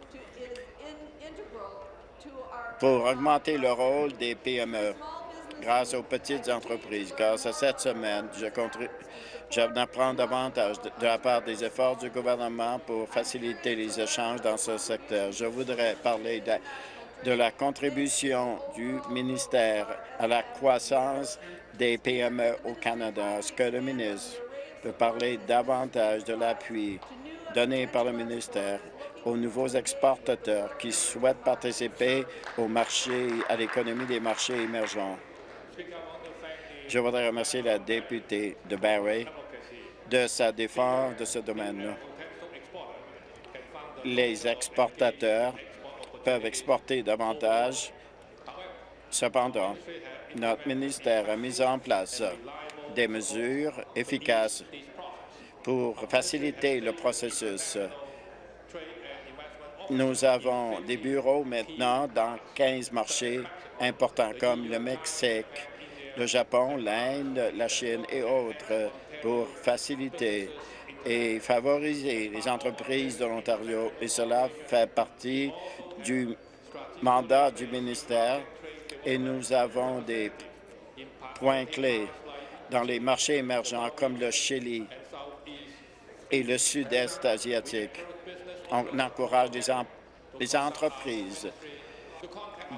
pour augmenter le rôle des PME grâce aux petites entreprises. Grâce à cette semaine, je apprends davantage de, la part des efforts du gouvernement pour faciliter les échanges dans ce secteur. Je voudrais parler de, de la contribution du ministère à la croissance des PME au Canada. Est-ce que le ministre peut parler davantage de l'appui donné par le ministère aux nouveaux exportateurs qui souhaitent participer au marché, à l'économie des marchés émergents? Je voudrais remercier la députée de Barrie de sa défense de ce domaine. Les exportateurs peuvent exporter davantage. Cependant, notre ministère a mis en place des mesures efficaces pour faciliter le processus nous avons des bureaux maintenant dans 15 marchés importants comme le Mexique, le Japon, l'Inde, la Chine et autres pour faciliter et favoriser les entreprises de l'Ontario. Et cela fait partie du mandat du ministère et nous avons des points clés dans les marchés émergents comme le Chili et le Sud-Est asiatique on encourage les, entreprises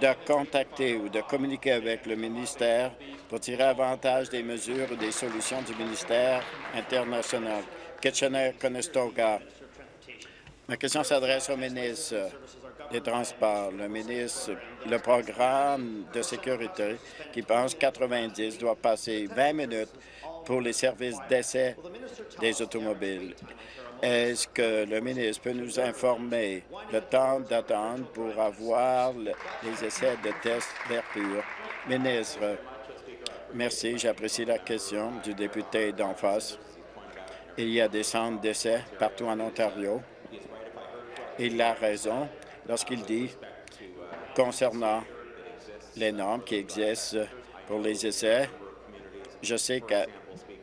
de contacter ou de communiquer avec le ministère pour tirer avantage des mesures ou des solutions du ministère international. Kitchener-Conestoga. Ma question s'adresse au ministre des Transports. Le ministre, le programme de sécurité qui pense 90 doit passer 20 minutes pour les services d'essai des automobiles. Est-ce que le ministre peut nous informer le temps d'attente pour avoir les essais de tests d'air pur? Ministre, merci. J'apprécie la question du député d'en face. Il y a des centres d'essais partout en Ontario. Il a raison lorsqu'il dit concernant les normes qui existent pour les essais. Je sais que,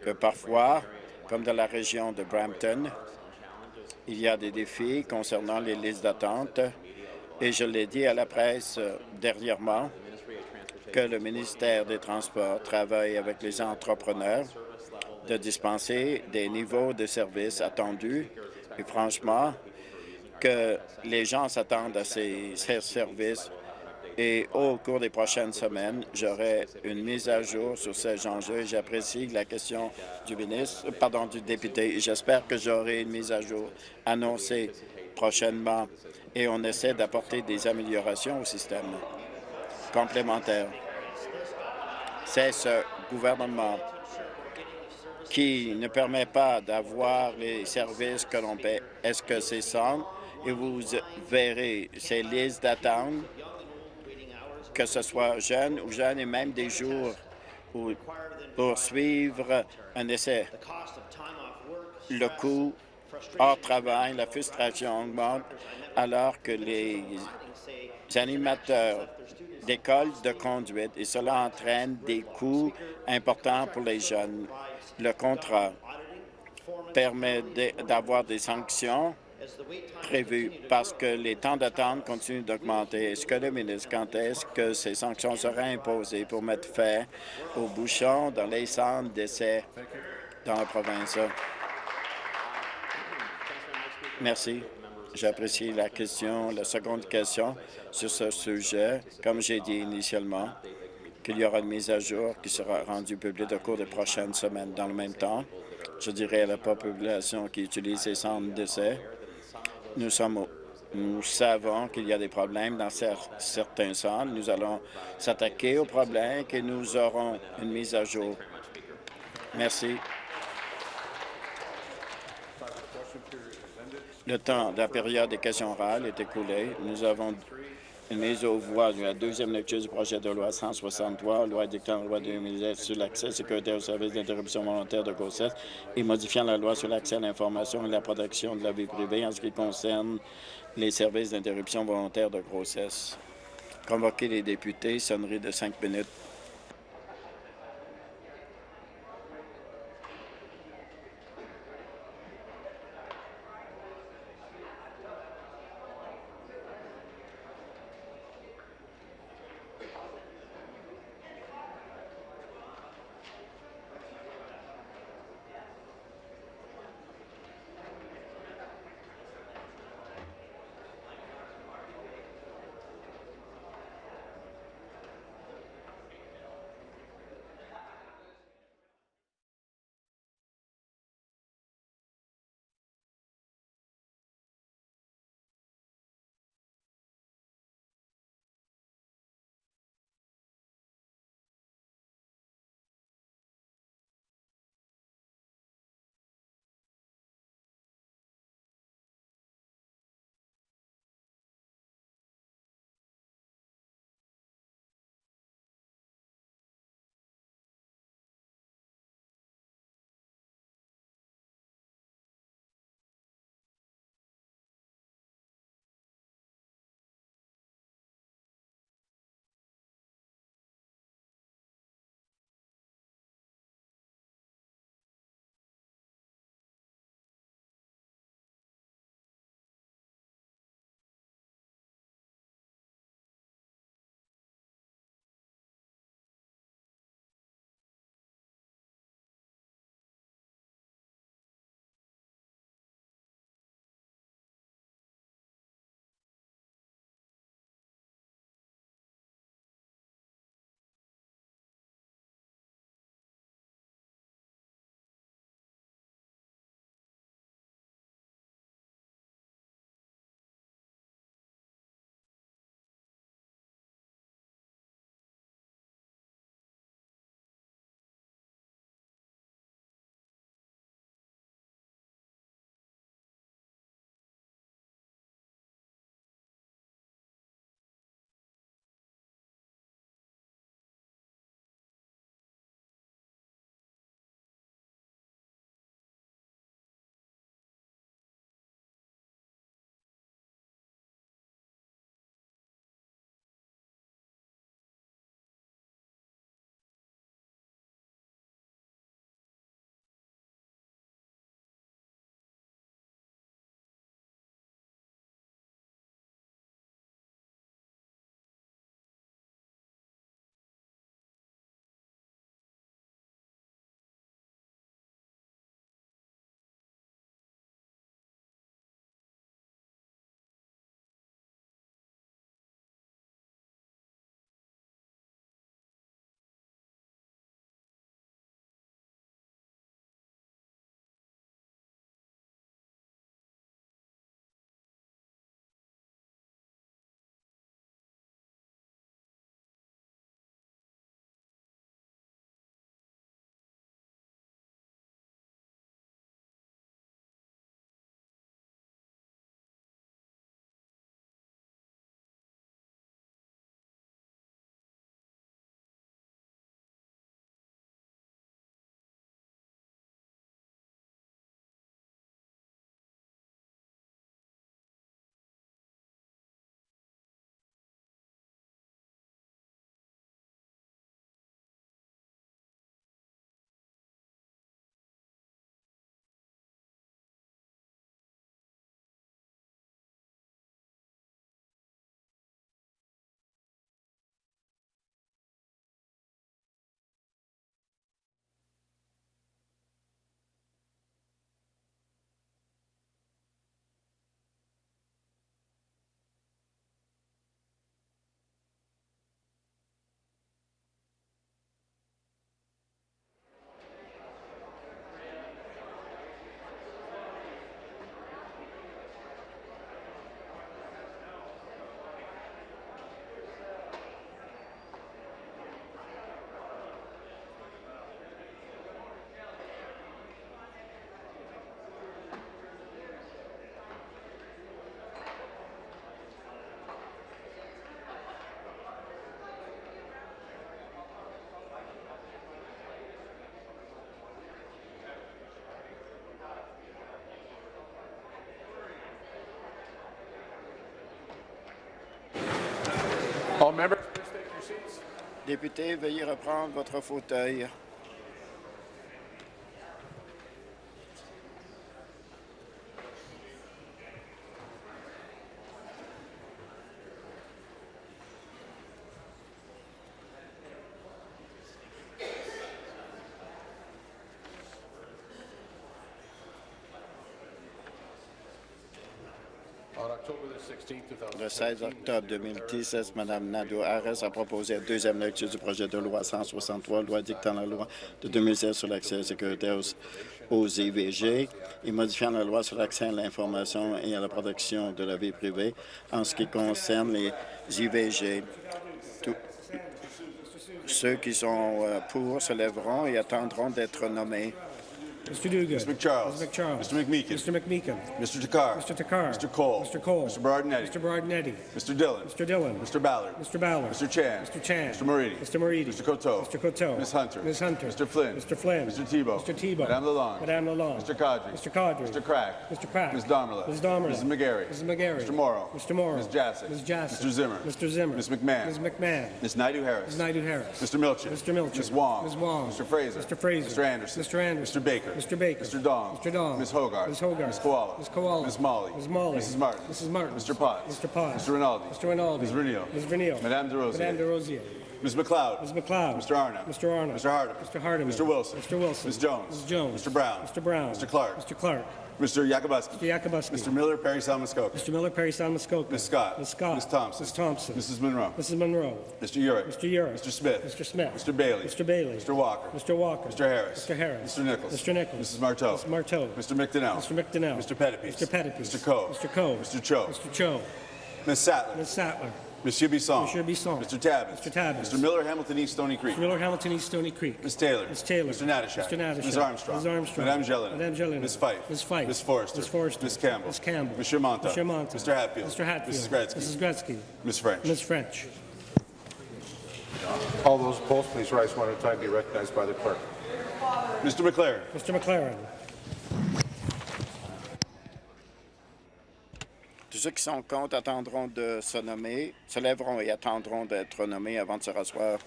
que parfois, comme dans la région de Brampton, il y a des défis concernant les listes d'attente. Et je l'ai dit à la presse euh, dernièrement que le ministère des Transports travaille avec les entrepreneurs de dispenser des niveaux de services attendus. Et franchement que les gens s'attendent à ces, ces services et au cours des prochaines semaines, j'aurai une mise à jour sur ces enjeux. J'apprécie la question du ministre, pardon, du député. J'espère que j'aurai une mise à jour annoncée prochainement et on essaie d'apporter des améliorations au système complémentaire. C'est ce gouvernement qui ne permet pas d'avoir les services que l'on paie. Est-ce que c'est ça? Et vous verrez ces listes d'attente que ce soit jeune ou jeune, et même des jours pour suivre un essai. Le coût hors travail, la frustration augmente alors que les animateurs d'écoles de conduite et cela entraîne des coûts importants pour les jeunes. Le contrat permet d'avoir des sanctions prévu parce que les temps d'attente continuent d'augmenter. Est-ce que le ministre, quand est-ce que ces sanctions seraient imposées pour mettre fin aux bouchons dans les centres d'essai dans la province? Merci. J'apprécie la question. La seconde question sur ce sujet, comme j'ai dit initialement, qu'il y aura une mise à jour qui sera rendue publique au cours des prochaines semaines. Dans le même temps, je dirais à la population qui utilise ces centres d'essai, nous, sommes, savons qu'il y a des problèmes dans certains centres. Nous allons s'attaquer aux problèmes et nous aurons une mise à jour. Merci. Le temps de la période des questions orales est écoulé. Nous avons mise aux voix de la deuxième lecture du projet de loi 163, loi dictant la loi 2010 sur l'accès sécuritaire aux services d'interruption volontaire de grossesse et modifiant la loi sur l'accès à l'information et la protection de la vie privée en ce qui concerne les services d'interruption volontaire de grossesse. Convoquer les députés, sonnerie de cinq minutes. Députés, veuillez reprendre votre fauteuil. On October the 16th, 2017, Le 16 octobre 2016, Mme Nadeau Harris a proposé la deuxième lecture du projet de loi 163, loi dictant la loi de 2016 sur l'accès sécuritaire aux, aux IVG et modifiant la loi sur l'accès à l'information et à la protection de la vie privée en ce qui concerne les IVG. Ceux qui sont euh, pour se lèveront et attendront d'être nommés. Mr. Duguid. Mr. McCharles. Mr. McCharles. Mr. McMeekin. Mr. McMeekin. Mr. Takar. Mr. Takar. Mr. Cole. Mr. Cole. Mr. Bardinetti. Mr. Bardinetti. Mr. Dillon. Mr. Dillon. Mr. Ballard. Mr. Ballard. Mr. Chan. Mr. Chan. Mr. Moridi. Mr. Moridi. Mr. Coteau. Mr. Coteau. Ms. Hunter. Ms. Hunter. Mr. Flynn. Mr. Flynn. Mr. Tebow. Mr. Tebow. Madame Lalonde. Madame Lalonde. Mr. Kadri. Mr. Kadri. Mr. Crack. Mr. Crack. Ms. Domerla. Ms. Domerla. Mrs. McGarry. Mrs. McGarry. Mr. Morrow. Mr. Morrow. Ms. Jassic. Ms. Jassic. Mr. Zimmer. Mr. Zimmer. Ms. McMahon. Ms. McMahon. Ms. Naidu Harris. Ms. Naidu Harris. Mr. Milchin. Mr. Milchin. Ms. Wong. Ms. Wong. Mr. Fraser. Mr. Fraser. Mr. Anderson. Mr. Anderson. Mr. Baker. Mr. Baker. Mr. Dong. Mr. Dong. Ms. Hogarth. Ms. Hogarth. Ms. Koala. Ms. Koala. Ms. Molly. Ms. Molly. Mrs. Martin. Mrs. Martin. Mr. Potts. Mr. Potts. Mr. Rinaldi. Mr. Rinaldi. Ms. Renio. Ms. Renio. Madame De Rosier. Madame De Rosier. Ms. McLeod. Ms. McLeod. Mr. Arnott. Mr. Arnott. Mr. Hardeman. Mr. Hardeman. Mr. Wilson. Mr. Wilson. Ms. Jones. Ms. Jones. Mr. Brown. Mr. Brown. Mr. Clark. Mr. Clark. Mr. Yakubuski. Mr. Yakubuski. Mr. Miller, Perry Salmuskoka. Mr. Miller, Perry Sound Muskoka. Ms. Scott. Ms. Scott. Ms. Thompson. Ms. Thompson. Mrs. Monroe. Mrs. Monroe. Mr. Urick. Mr. Urick. Mr. Smith. Mr. Smith. Mr. Bailey. Mr. Bailey. Mr. Walker. Mr. Walker. Mr. Harris. Mr. Harris. Mr. Nichols. Mr. Nichols. Mrs. Marteau. Mrs. Marteau. Mr. McDonnell. Mr. McDonnell. Mr. Pettipies. Mr. Pettipies. Mr. Coe. Mr. Coe. Mr. Cho. Mr. Cho. Ms. Sattler. Ms. Sattler. Monsieur Bisson. Monsieur Bisson. Mr. Tabbins. Mr. Tabbins. Mr. Miller, Hamilton East, Stony Creek. Mr. Miller, Hamilton East, Stony Creek. Ms. Taylor. Ms. Taylor. Mr. Natashak. Mr. Natashak. Ms. Armstrong. Ms. Armstrong. Madame Jelena. Madame Jelena. Ms. Fife. Ms. Fife. Ms. Forrester. Ms. Forrester. Ms. Campbell. Ms. Campbell. Monsieur Monta. Monsieur Monta. Mr. Hatfield. Mr. Hatfield. Mrs. Gretzky. Mrs. Gretzky. Ms. French. Ms. French. all those opposed, please rise one at a time, be recognized by the clerk. Mr. McLaren. Mr. McLaren. Ceux qui sont contre attendront de se nommer, se lèveront et attendront d'être nommés avant de se rasseoir.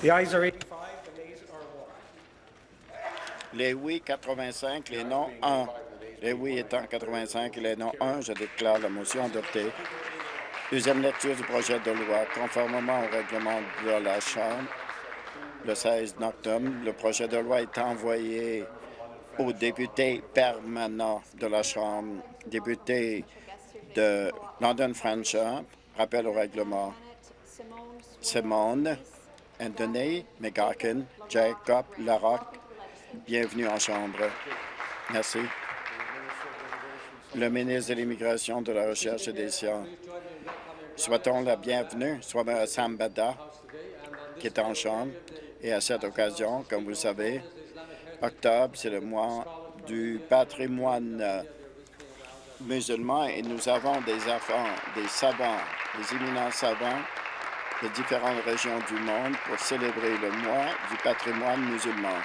The are 85, the nays are 1. Les oui 85, les non 1. Les oui étant 85 et les non 1, je déclare la motion adoptée. Deuxième lecture du projet de loi. Conformément au règlement de la Chambre, le 16 octobre, le projet de loi est envoyé aux députés permanents de la Chambre, députés de London Franchard, rappel au règlement. Simone, Anthony, McGarkin, Jacob, Larocque, bienvenue en Chambre. Merci. Le ministre de l'Immigration, de la Recherche et des Sciences. Souhaitons la bienvenue, soit à Sambada, qui est en Chambre. Et à cette occasion, comme vous le savez, octobre, c'est le mois du patrimoine musulman et nous avons des enfants, des savants, des éminents savants de différentes régions du monde pour célébrer le mois du patrimoine musulman.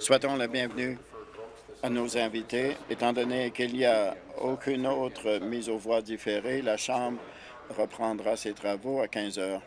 Souhaitons la bienvenue à nos invités. Étant donné qu'il n'y a aucune autre mise aux voix différée, la Chambre reprendra ses travaux à 15 heures.